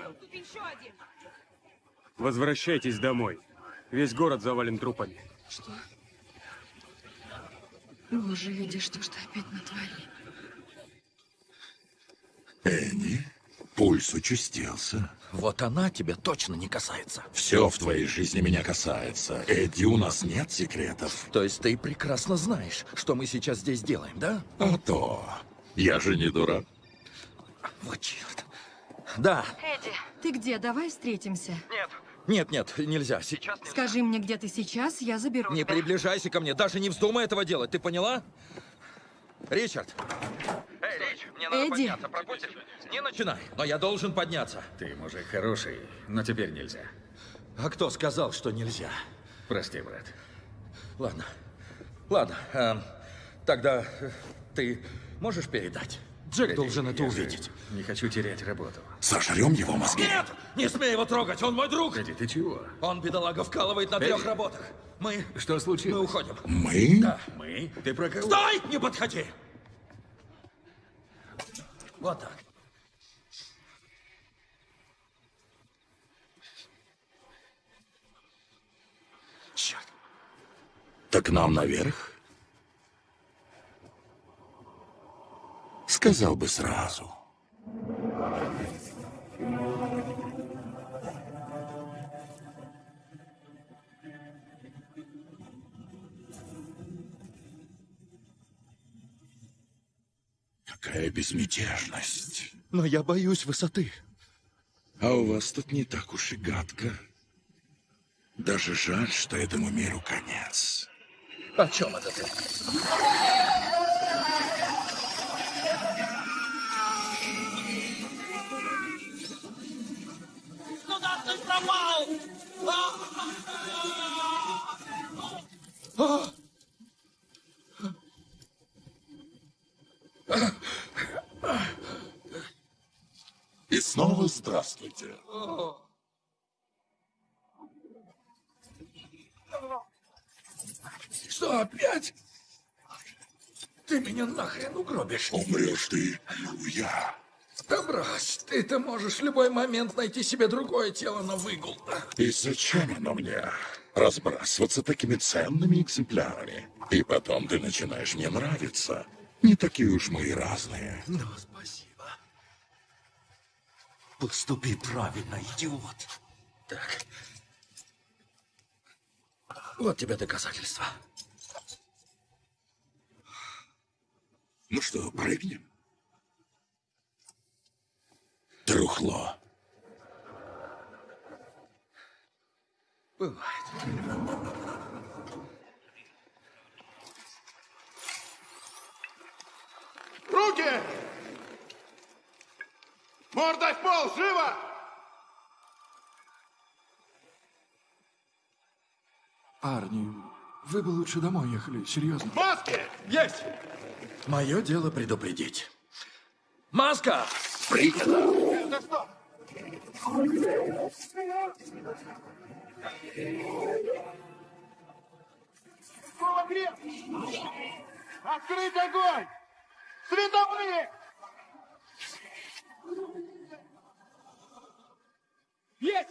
Возвращайтесь домой. Весь город завален трупами. Что? Боже, видишь, что ж ты опять натворил? Энни, пульс участился. Вот она тебя точно не касается. Все в твоей жизни меня касается. Эдди, у нас нет секретов. То есть ты прекрасно знаешь, что мы сейчас здесь делаем, да? А то. Я же не дурак. Вот черт. Да. Эдди. Ты где? Давай встретимся. Нет. Нет, нет, нельзя. Сейчас Скажи мне, где ты сейчас, я заберу Не тебя. приближайся ко мне, даже не вздумай этого делать, ты поняла? Ричард. Мне надо Эдди. подняться, пропустишь? Не начинай, но я должен подняться. Ты мужик хороший, но теперь нельзя. А кто сказал, что нельзя? Прости, брат. Ладно. Ладно. эм, тогда э, ты можешь передать? Джек Погоди, должен это увидеть. Не хочу терять работу. Сожрем его мозги. Нет! Не смей его трогать, он мой друг! Погоди, ты чего? Он, бедолага, вкалывает на Эдди. трех работах. Мы... Что случилось? Мы уходим. Мы? Да. Мы? Ты про кого? Стой! Не подходи! Вот так. Черт. Так нам наверх? Сказал бы сразу. Безмятежность. Но я боюсь высоты. А у вас тут не так уж и гадко. Даже жаль, что этому миру конец. О чем это ты? Куда ты пропал? А! И снова здравствуйте. Что, опять? Ты меня нахрен угробишь. Умрешь ты, я. Да брось, ты-то можешь в любой момент найти себе другое тело на выгул. И зачем оно мне? Разбрасываться такими ценными экземплярами. И потом ты начинаешь мне нравиться. Не такие уж мы и разные. Ну, спасибо. Поступи правильно, идиот. Так. Вот тебе доказательства. Ну что, прыгнем? Трухло. Бывает. Руки! Мордой в пол, живо! Парни, вы бы лучше домой ехали, серьезно. Маски! Есть! Мое дело предупредить. Маска! Принято! Это что? Кулакреп! Открыть огонь! Световые! Есть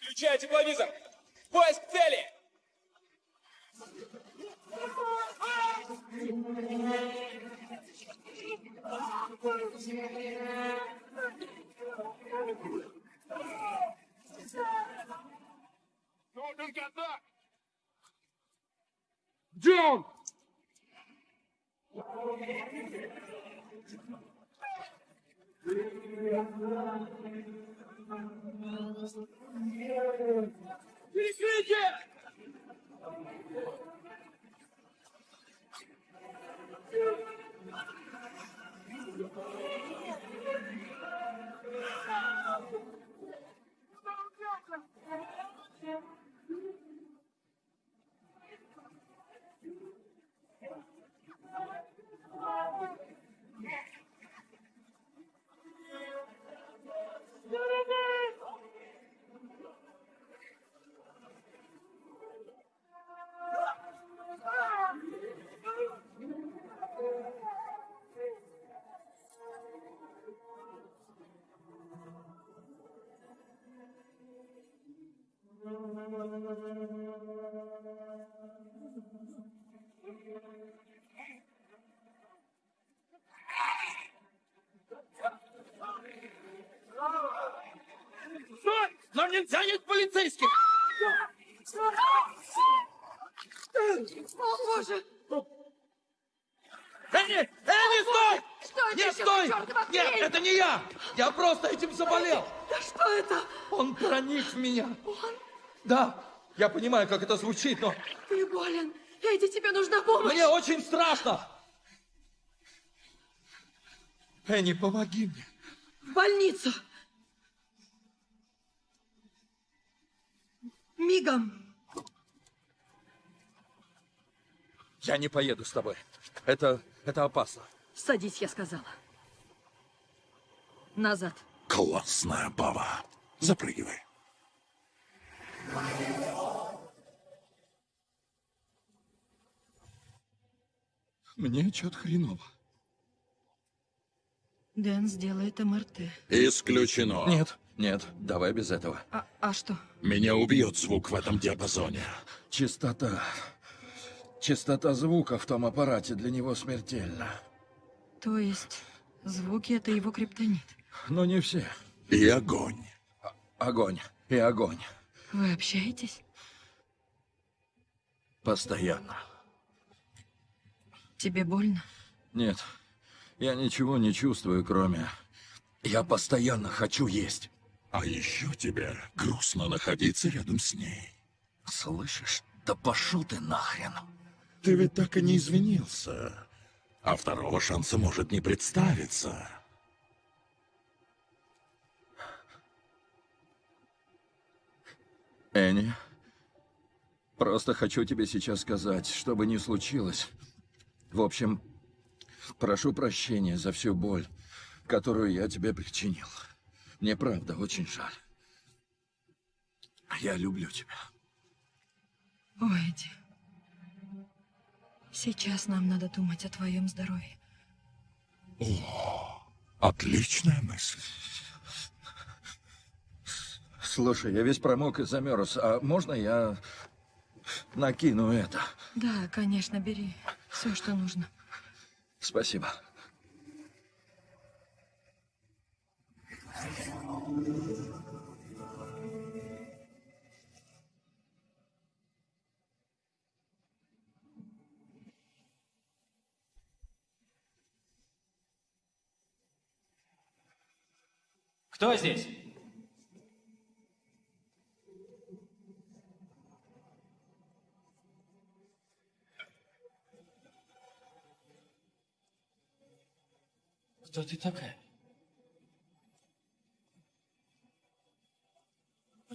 Включай тепловизор! Поиск цели! Полицейских! О, боже! Энни! Энни, стой! что это еще стой! Нет, это не я! Я просто этим заболел! Да что это? Он проник в меня. Он? Да, я понимаю, как это звучит, но Ты болен. Эдди, тебе нужна помощь. мне очень страшно. Энни, помоги мне. В больницу. Мигом. Я не поеду с тобой. Это, это опасно. Садись, я сказала. Назад. Классная баба. Запрыгивай. Мне что-то хреново. Дэн сделает МРТ. Исключено. Нет, нет, давай без этого. А, а что? Меня убьет звук в этом диапазоне. Частота. Частота звука в том аппарате для него смертельна. То есть звуки — это его криптонит. Но не все. И огонь. Огонь. И огонь. Вы общаетесь? Постоянно. Тебе больно? Нет, я ничего не чувствую, кроме... Я постоянно хочу есть. А еще тебе грустно находиться рядом с ней. Слышишь? Да пошел ты нахрен. Ты ведь так и не извинился. А второго шанса может не представиться. Энни, просто хочу тебе сейчас сказать, что бы ни случилось. В общем, прошу прощения за всю боль, которую я тебе причинил. Мне правда очень жаль. Я люблю тебя. Ой, Эдди. Сейчас нам надо думать о твоем здоровье. О, отличная мысль. Слушай, я весь промок и замерз. А можно я накину это? Да, конечно, бери. Все, что нужно. Спасибо. Кто здесь? Кто ты такая?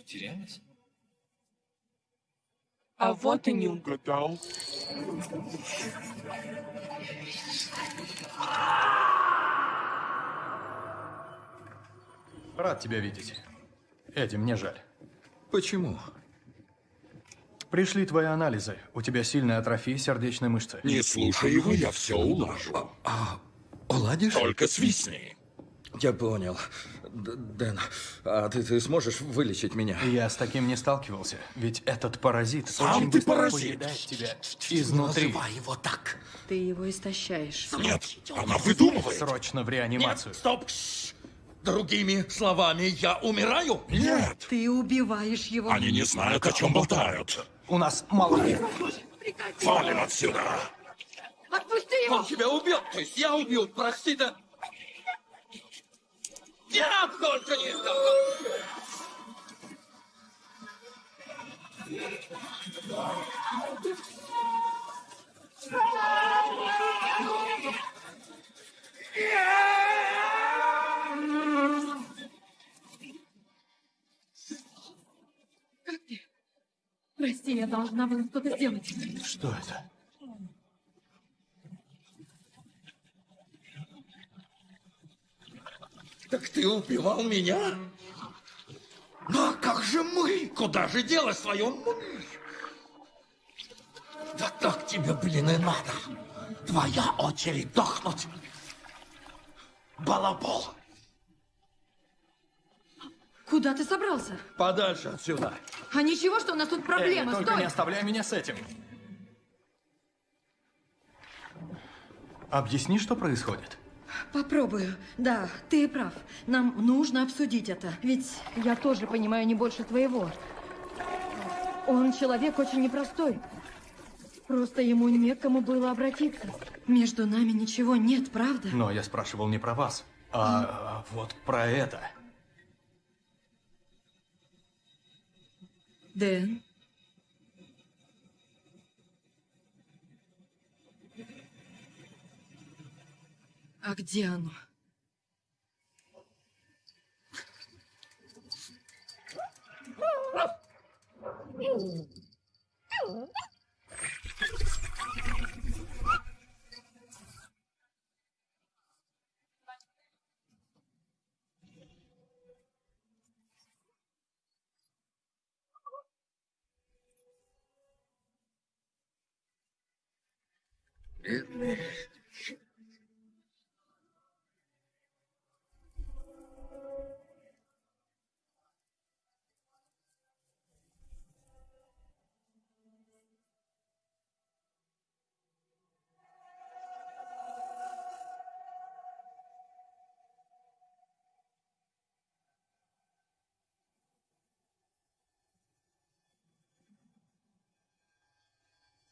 Потерялась? А вот и не угадал. Рад тебя видеть. Эдди, мне жаль. Почему? Пришли твои анализы. У тебя сильная атрофия сердечной мышцы. Не слушай его, я все улажу. А, уладишь? Только свистни. Я понял. Д- Дэн, а ты, ты сможешь вылечить меня? Я с таким не сталкивался, ведь этот паразит Сам очень ты быстро паразит. тебя изнутри. Называй его так. Ты его истощаешь. Нет, она выдумывает. Срочно в реанимацию. Стоп! Шш. Другими словами, я умираю? Нет. Ты убиваешь его. Они не знают, о чем болтают. У нас мало Валим отсюда. Отпусти его! Он тебя убил, то есть я убил, прости, да... Нет, только не это! Как ты? Прости, я должна была что-то сделать. Что это? Так ты убивал меня? Ну а как же мы? Куда же делать свою мы? Да так тебе, блин, и надо. Твоя очередь дохнуть. Балабол. Куда ты собрался? Подальше отсюда. А ничего, что у нас тут проблемы. Эй, только Стой! не оставляй меня с этим. Объясни, что происходит. Попробую. Да, ты прав. Нам нужно обсудить это. Ведь я тоже понимаю не больше твоего. Он человек очень непростой. Просто ему некому было обратиться. Между нами ничего нет, правда? Но я спрашивал не про вас, а вот про это. Дэн? А где оно?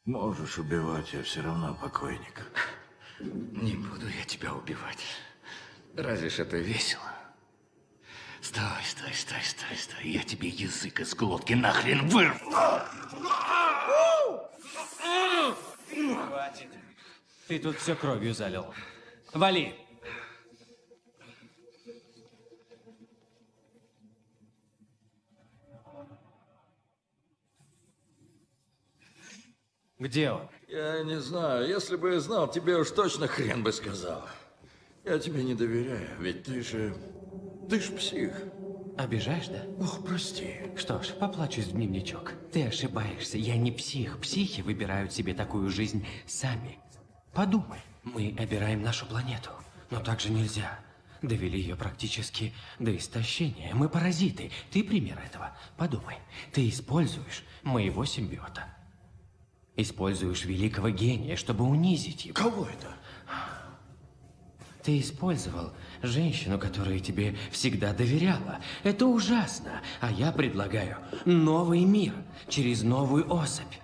Можешь убивать, я все равно покойник. Не буду я тебя убивать. Разве ж это весело? Стой, стой, стой, стой, стой. Я тебе язык из глотки нахрен вырву. Хватит. Ты тут все кровью залил. Вали. Где он? Я не знаю. Если бы я знал, тебе уж точно хрен бы сказал. Я тебе не доверяю, ведь ты же... Ты ж псих. Обижаешь, да? Ох, прости. Что ж, поплачусь в дневничок. Ты ошибаешься. Я не псих. Психи выбирают себе такую жизнь сами. Подумай. Мы обираем нашу планету. Но так же нельзя. Довели ее практически до истощения. Мы паразиты. Ты пример этого. Подумай. Ты используешь моего симбиота. Используешь великого гения, чтобы унизить его. Кого это? Ты использовал женщину, которая тебе всегда доверяла. Это ужасно. А я предлагаю новый мир через новую особь.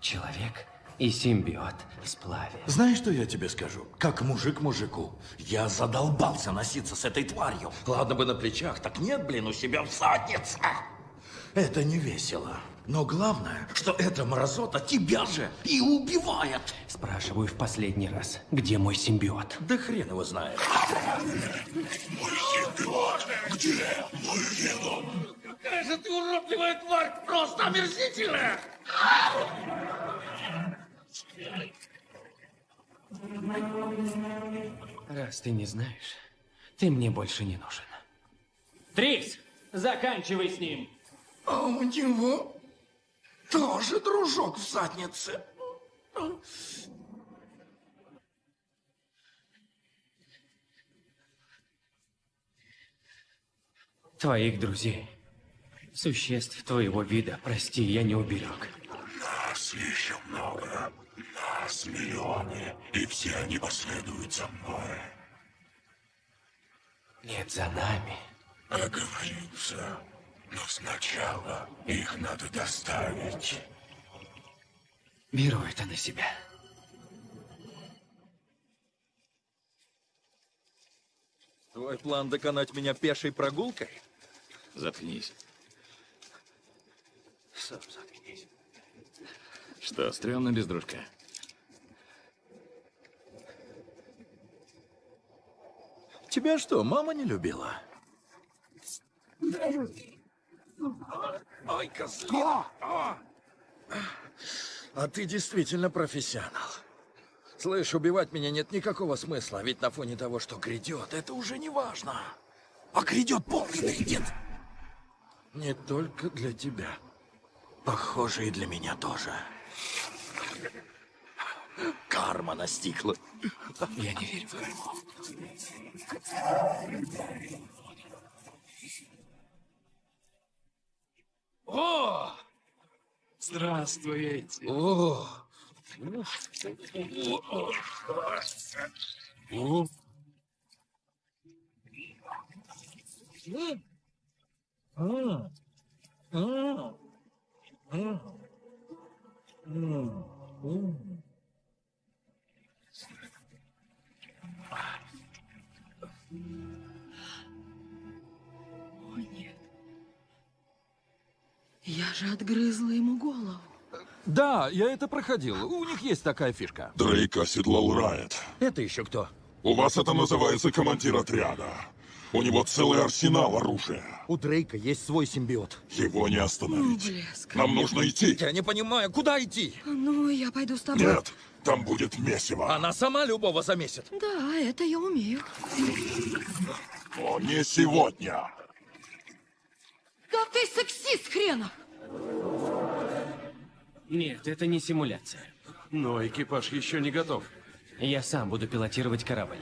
Человек и симбиот в сплаве. Знаешь, что я тебе скажу? Как мужик мужику. Я задолбался носиться с этой тварью. Ладно бы на плечах, так нет, блин, у себя в заднице. Это не весело. Но главное, что эта мразота тебя же и убивает. Спрашиваю в последний раз, где мой симбиот? Да хрен его знает. Мой симбиот! Где мой веном? Какая же ты уродливая тварь! Просто омерзительная! Раз ты не знаешь, ты мне больше не нужен. Трикс, заканчивай с ним. А у него тоже дружок в заднице. Твоих друзей, существ твоего вида, прости, я не уберег. Нас еще много. Нас миллионы. И все они последуют за мной. Нет, за нами. Оговорился. Но сначала их надо доставить. Беру это на себя. Твой план доконать меня пешей прогулкой? Заткнись. Сам заткнись. Что, стрёмно без дружка? Тебя что, мама не любила? Ой, козлина. А ты действительно профессионал. Слышь, убивать меня нет никакого смысла, ведь на фоне того, что грядет, это уже не важно. А грядет полный нет. Не только для тебя. Похоже, и для меня тоже. Карма настигла. Я не верю в карму. О! Здравствуйте. О! О! О, Я же отгрызла ему голову. Да, я это проходил. У них есть такая фишка. Дрейк оседлал Райт. Это еще кто? У вас это называется командир отряда. У него целый арсенал оружия. У Дрейка есть свой симбиот. Его не остановить. Блеск. Нам нужно идти. Я не понимаю, куда идти? Ну, я пойду с тобой. Нет, там будет месиво. Она сама любого замесит. Да, это я умею. Но не сегодня. Да ты сексист хренов! Нет, это не симуляция. Но экипаж еще не готов. Я сам буду пилотировать корабль.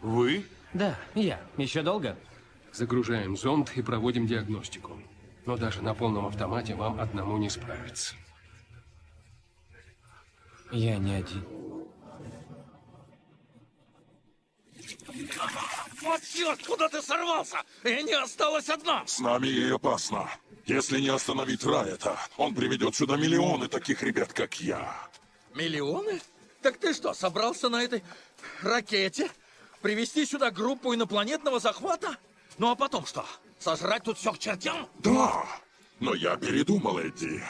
Вы? Да, я. Еще долго? Загружаем зонд и проводим диагностику. Но даже на полном автомате вам одному не справиться. Я не один. Вот черт, куда ты сорвался? И не осталась одна. С нами ей опасно. Если не остановить Райта, он приведет сюда миллионы таких ребят, как я. Миллионы? Так ты что, собрался на этой ракете привести сюда группу инопланетного захвата? Ну а потом что? Сожрать тут все к чертям? Да, но я передумал, Эдди.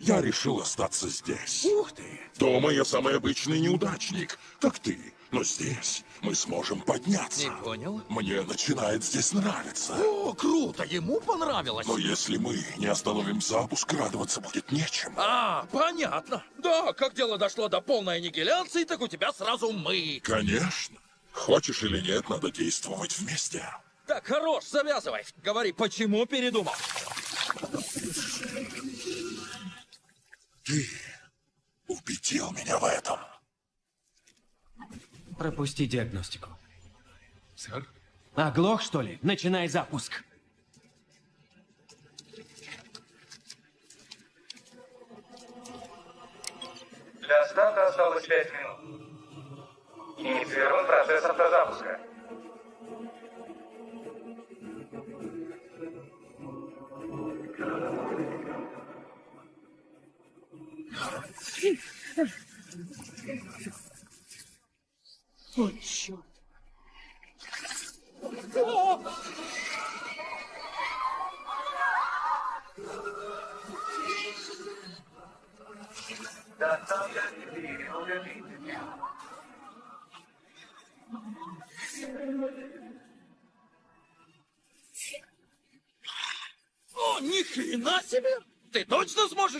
Я решил остаться здесь. Ух ты! Дома я самый обычный неудачник, как ты. Но здесь мы сможем подняться. Не понял. Мне начинает здесь нравиться. О, круто, ему понравилось. Но если мы не остановим запуск, радоваться будет нечем. А, понятно. Да, как дело дошло до полной аннигиляции, так у тебя сразу мы. Конечно. Хочешь или нет, надо действовать вместе. Так, хорош, завязывай. Говори, почему передумал? Ты убедил меня в этом. Пропусти диагностику. Сэр? Оглох, что ли? Начинай запуск. Для старта осталось 5 минут. Инициирован процесс автозапуска.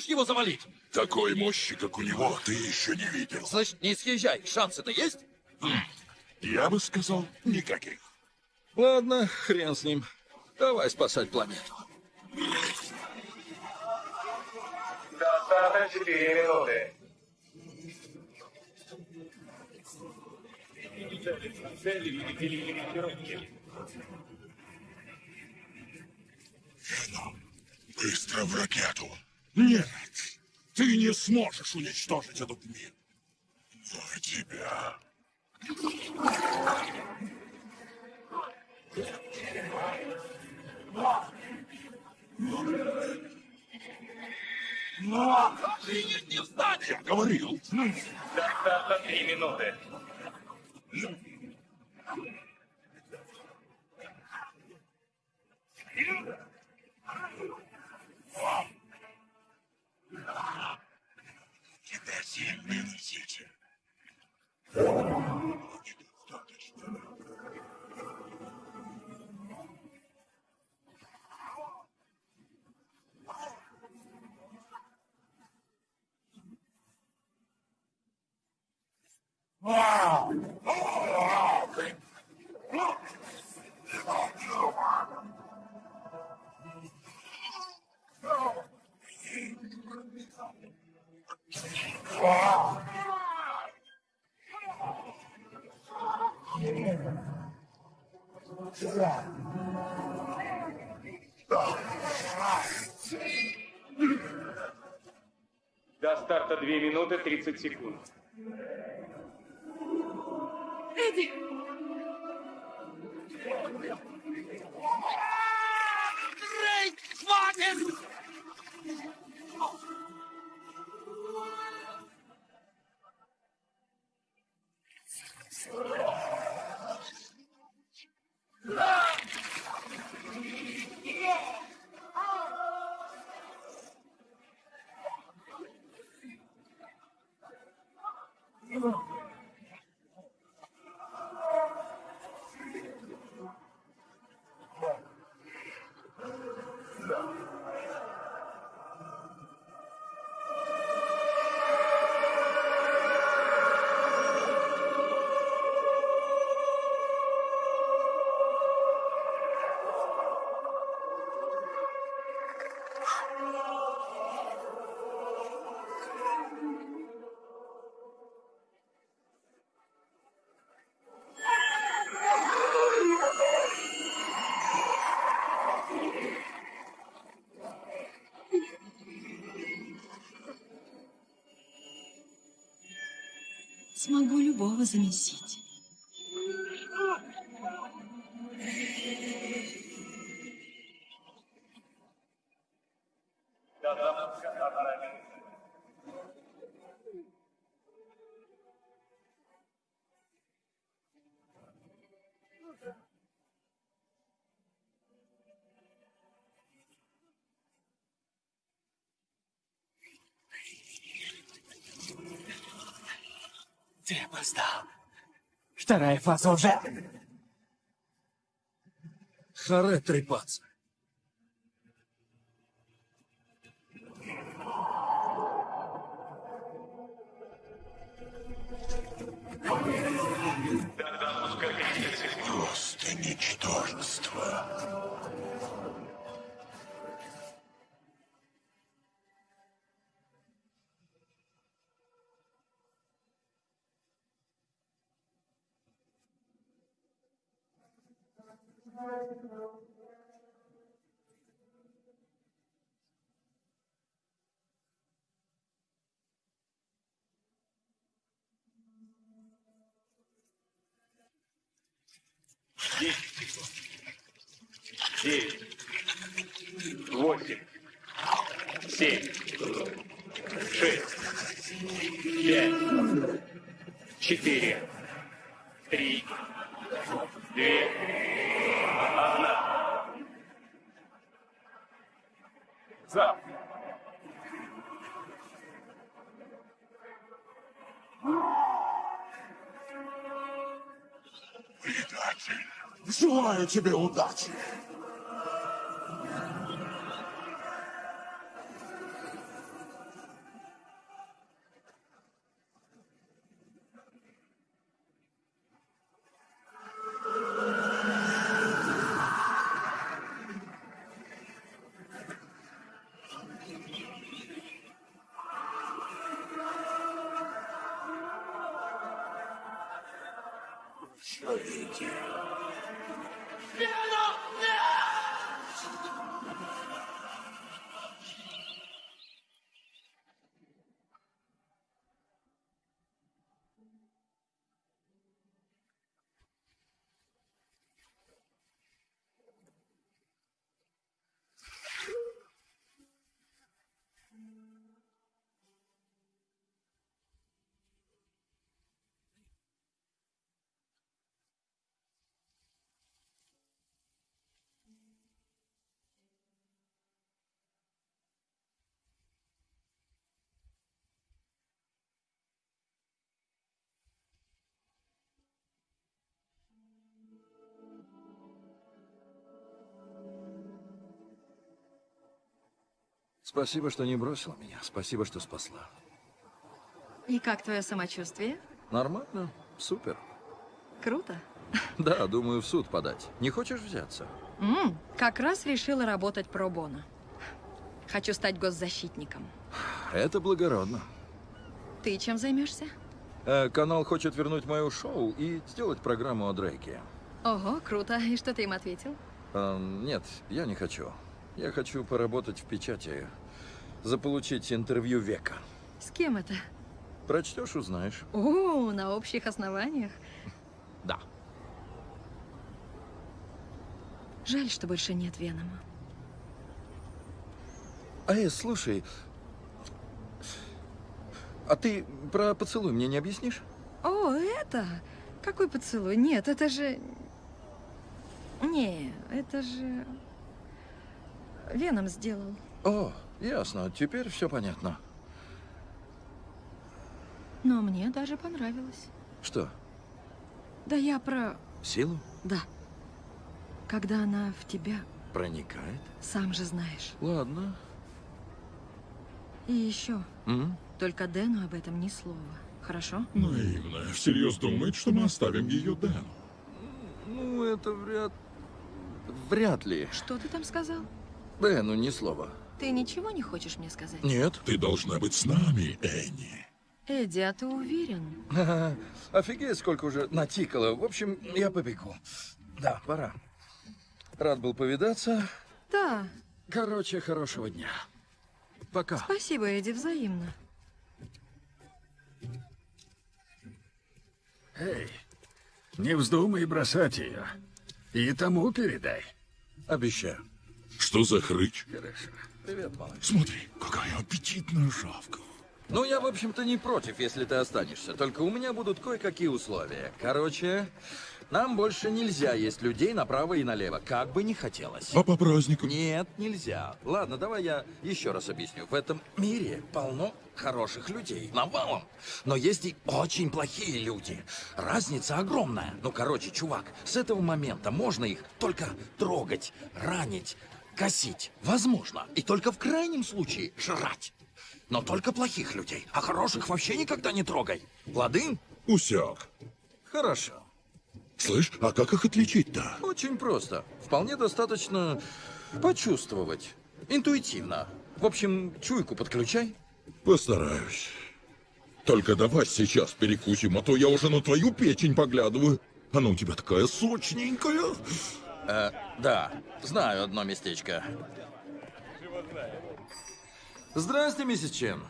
Точно сможешь его завалить? Такой мощи, как у него, ты еще не видел. Значит, не съезжай. Шансы-то есть? Я бы сказал, никаких. Ладно, хрен с ним. Давай спасать планету. До старта 4 минуты. Быстро в ракету. Нет, ты не сможешь уничтожить этот мир. За тебя. Охренеть не встать! Я говорил. До старта 3 минуты. Тебя сильно носите. До старта 2 минуты 30 секунд. Эдди! Дрейк, хватит! Oh, Смогу любого замесить. Вторая фаза уже. Харе трепаться. Желаю тебе Спасибо, что не бросила меня. Спасибо, что спасла. И как твое самочувствие? Нормально? Супер. Круто. <laughs> Да, думаю, в суд подать. Не хочешь взяться? М, как раз решила работать про боно. Хочу стать госзащитником. Это благородно. Ты чем займешься? Э, канал хочет вернуть мое шоу и сделать программу о Дрейке. Ого, круто. И что ты им ответил? Э, нет, я не хочу. Я хочу поработать в печати, заполучить интервью века. С кем это? Прочтешь, узнаешь. О, на общих основаниях. Да. Жаль, что больше нет Венома. А, э, слушай, а ты про поцелуй мне не объяснишь? О, это? Какой поцелуй? Нет, это же... Не, это же... Веном сделал. О, ясно, теперь все понятно. Но мне даже понравилось. Что, Да я про... силу? Да. Когда она в тебя, Проникает? сам же знаешь. Ладно. И еще, М? только Дэну об этом ни слова. Хорошо? Наивная. Всерьез думает, что мы оставим ее Дэну. Ну, это вряд... Вряд ли. Что ты там сказал? Да, ну ни слова. Ты ничего не хочешь мне сказать? Нет. Ты должна быть с нами, Энни. Эдди, а ты уверен? Офигеть, сколько уже натикало. В общем, я побегу. Да, пора. Рад был повидаться. Да. Короче, хорошего дня. Пока. Спасибо, Эдди, взаимно. Эй, не вздумай бросать ее. И тому передай. Обещаю. Что за хрыч? Хорошо. Привет, малыш. Смотри, какая аппетитная шавка. Ну, я, в общем-то, не против, если ты останешься. Только у меня будут кое-какие условия. Короче, нам больше нельзя есть людей направо и налево, как бы ни хотелось. А по праздникам? Нет, нельзя. Ладно, давай я еще раз объясню. В этом мире полно хороших людей, навалом. Но есть и очень плохие люди. Разница огромная. Ну, короче, чувак, с этого момента можно их только трогать, ранить, косить. Возможно. И только в крайнем случае жрать. Но только плохих людей, а хороших вообще никогда не трогай. Лады? Усяк. Хорошо. Слышь, а как их отличить-то? Очень просто. Вполне достаточно почувствовать. Интуитивно. В общем, чуйку подключай. Постараюсь. Только давай сейчас перекусим, а то я уже на твою печень поглядываю. Она у тебя такая сочненькая. Э, да, знаю одно местечко. Здрасте, миссис Чен.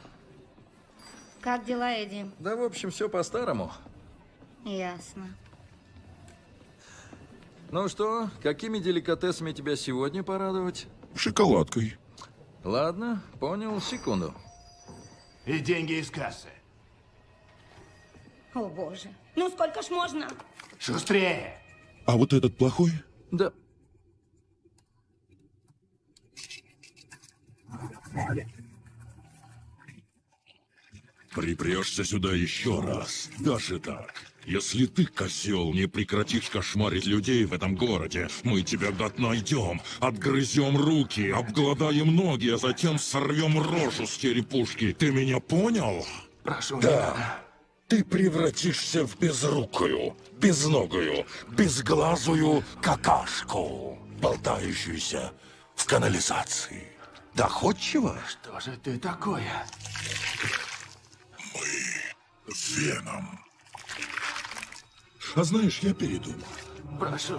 Как дела, Эдди? Да, в общем, все по-старому. Ясно. Ну что, какими деликатесами тебя сегодня порадовать? Шоколадкой. Ладно, понял, секунду. И деньги из кассы. О, боже. Ну, сколько ж можно? Шустрее. А вот этот плохой? Да. Припрешься сюда еще раз. Даже так. Если ты, козел, не прекратишь кошмарить людей в этом городе, мы тебя, гад, найдем, отгрызем руки, обгладаем ноги, а затем сорвем рожу с черепушки. Ты меня понял? Прошу, Да. Ты превратишься в безрукую, безногую, безглазую какашку, болтающуюся в канализации. Доходчиво? Что же ты такое? А знаешь, я передумал. Прошу.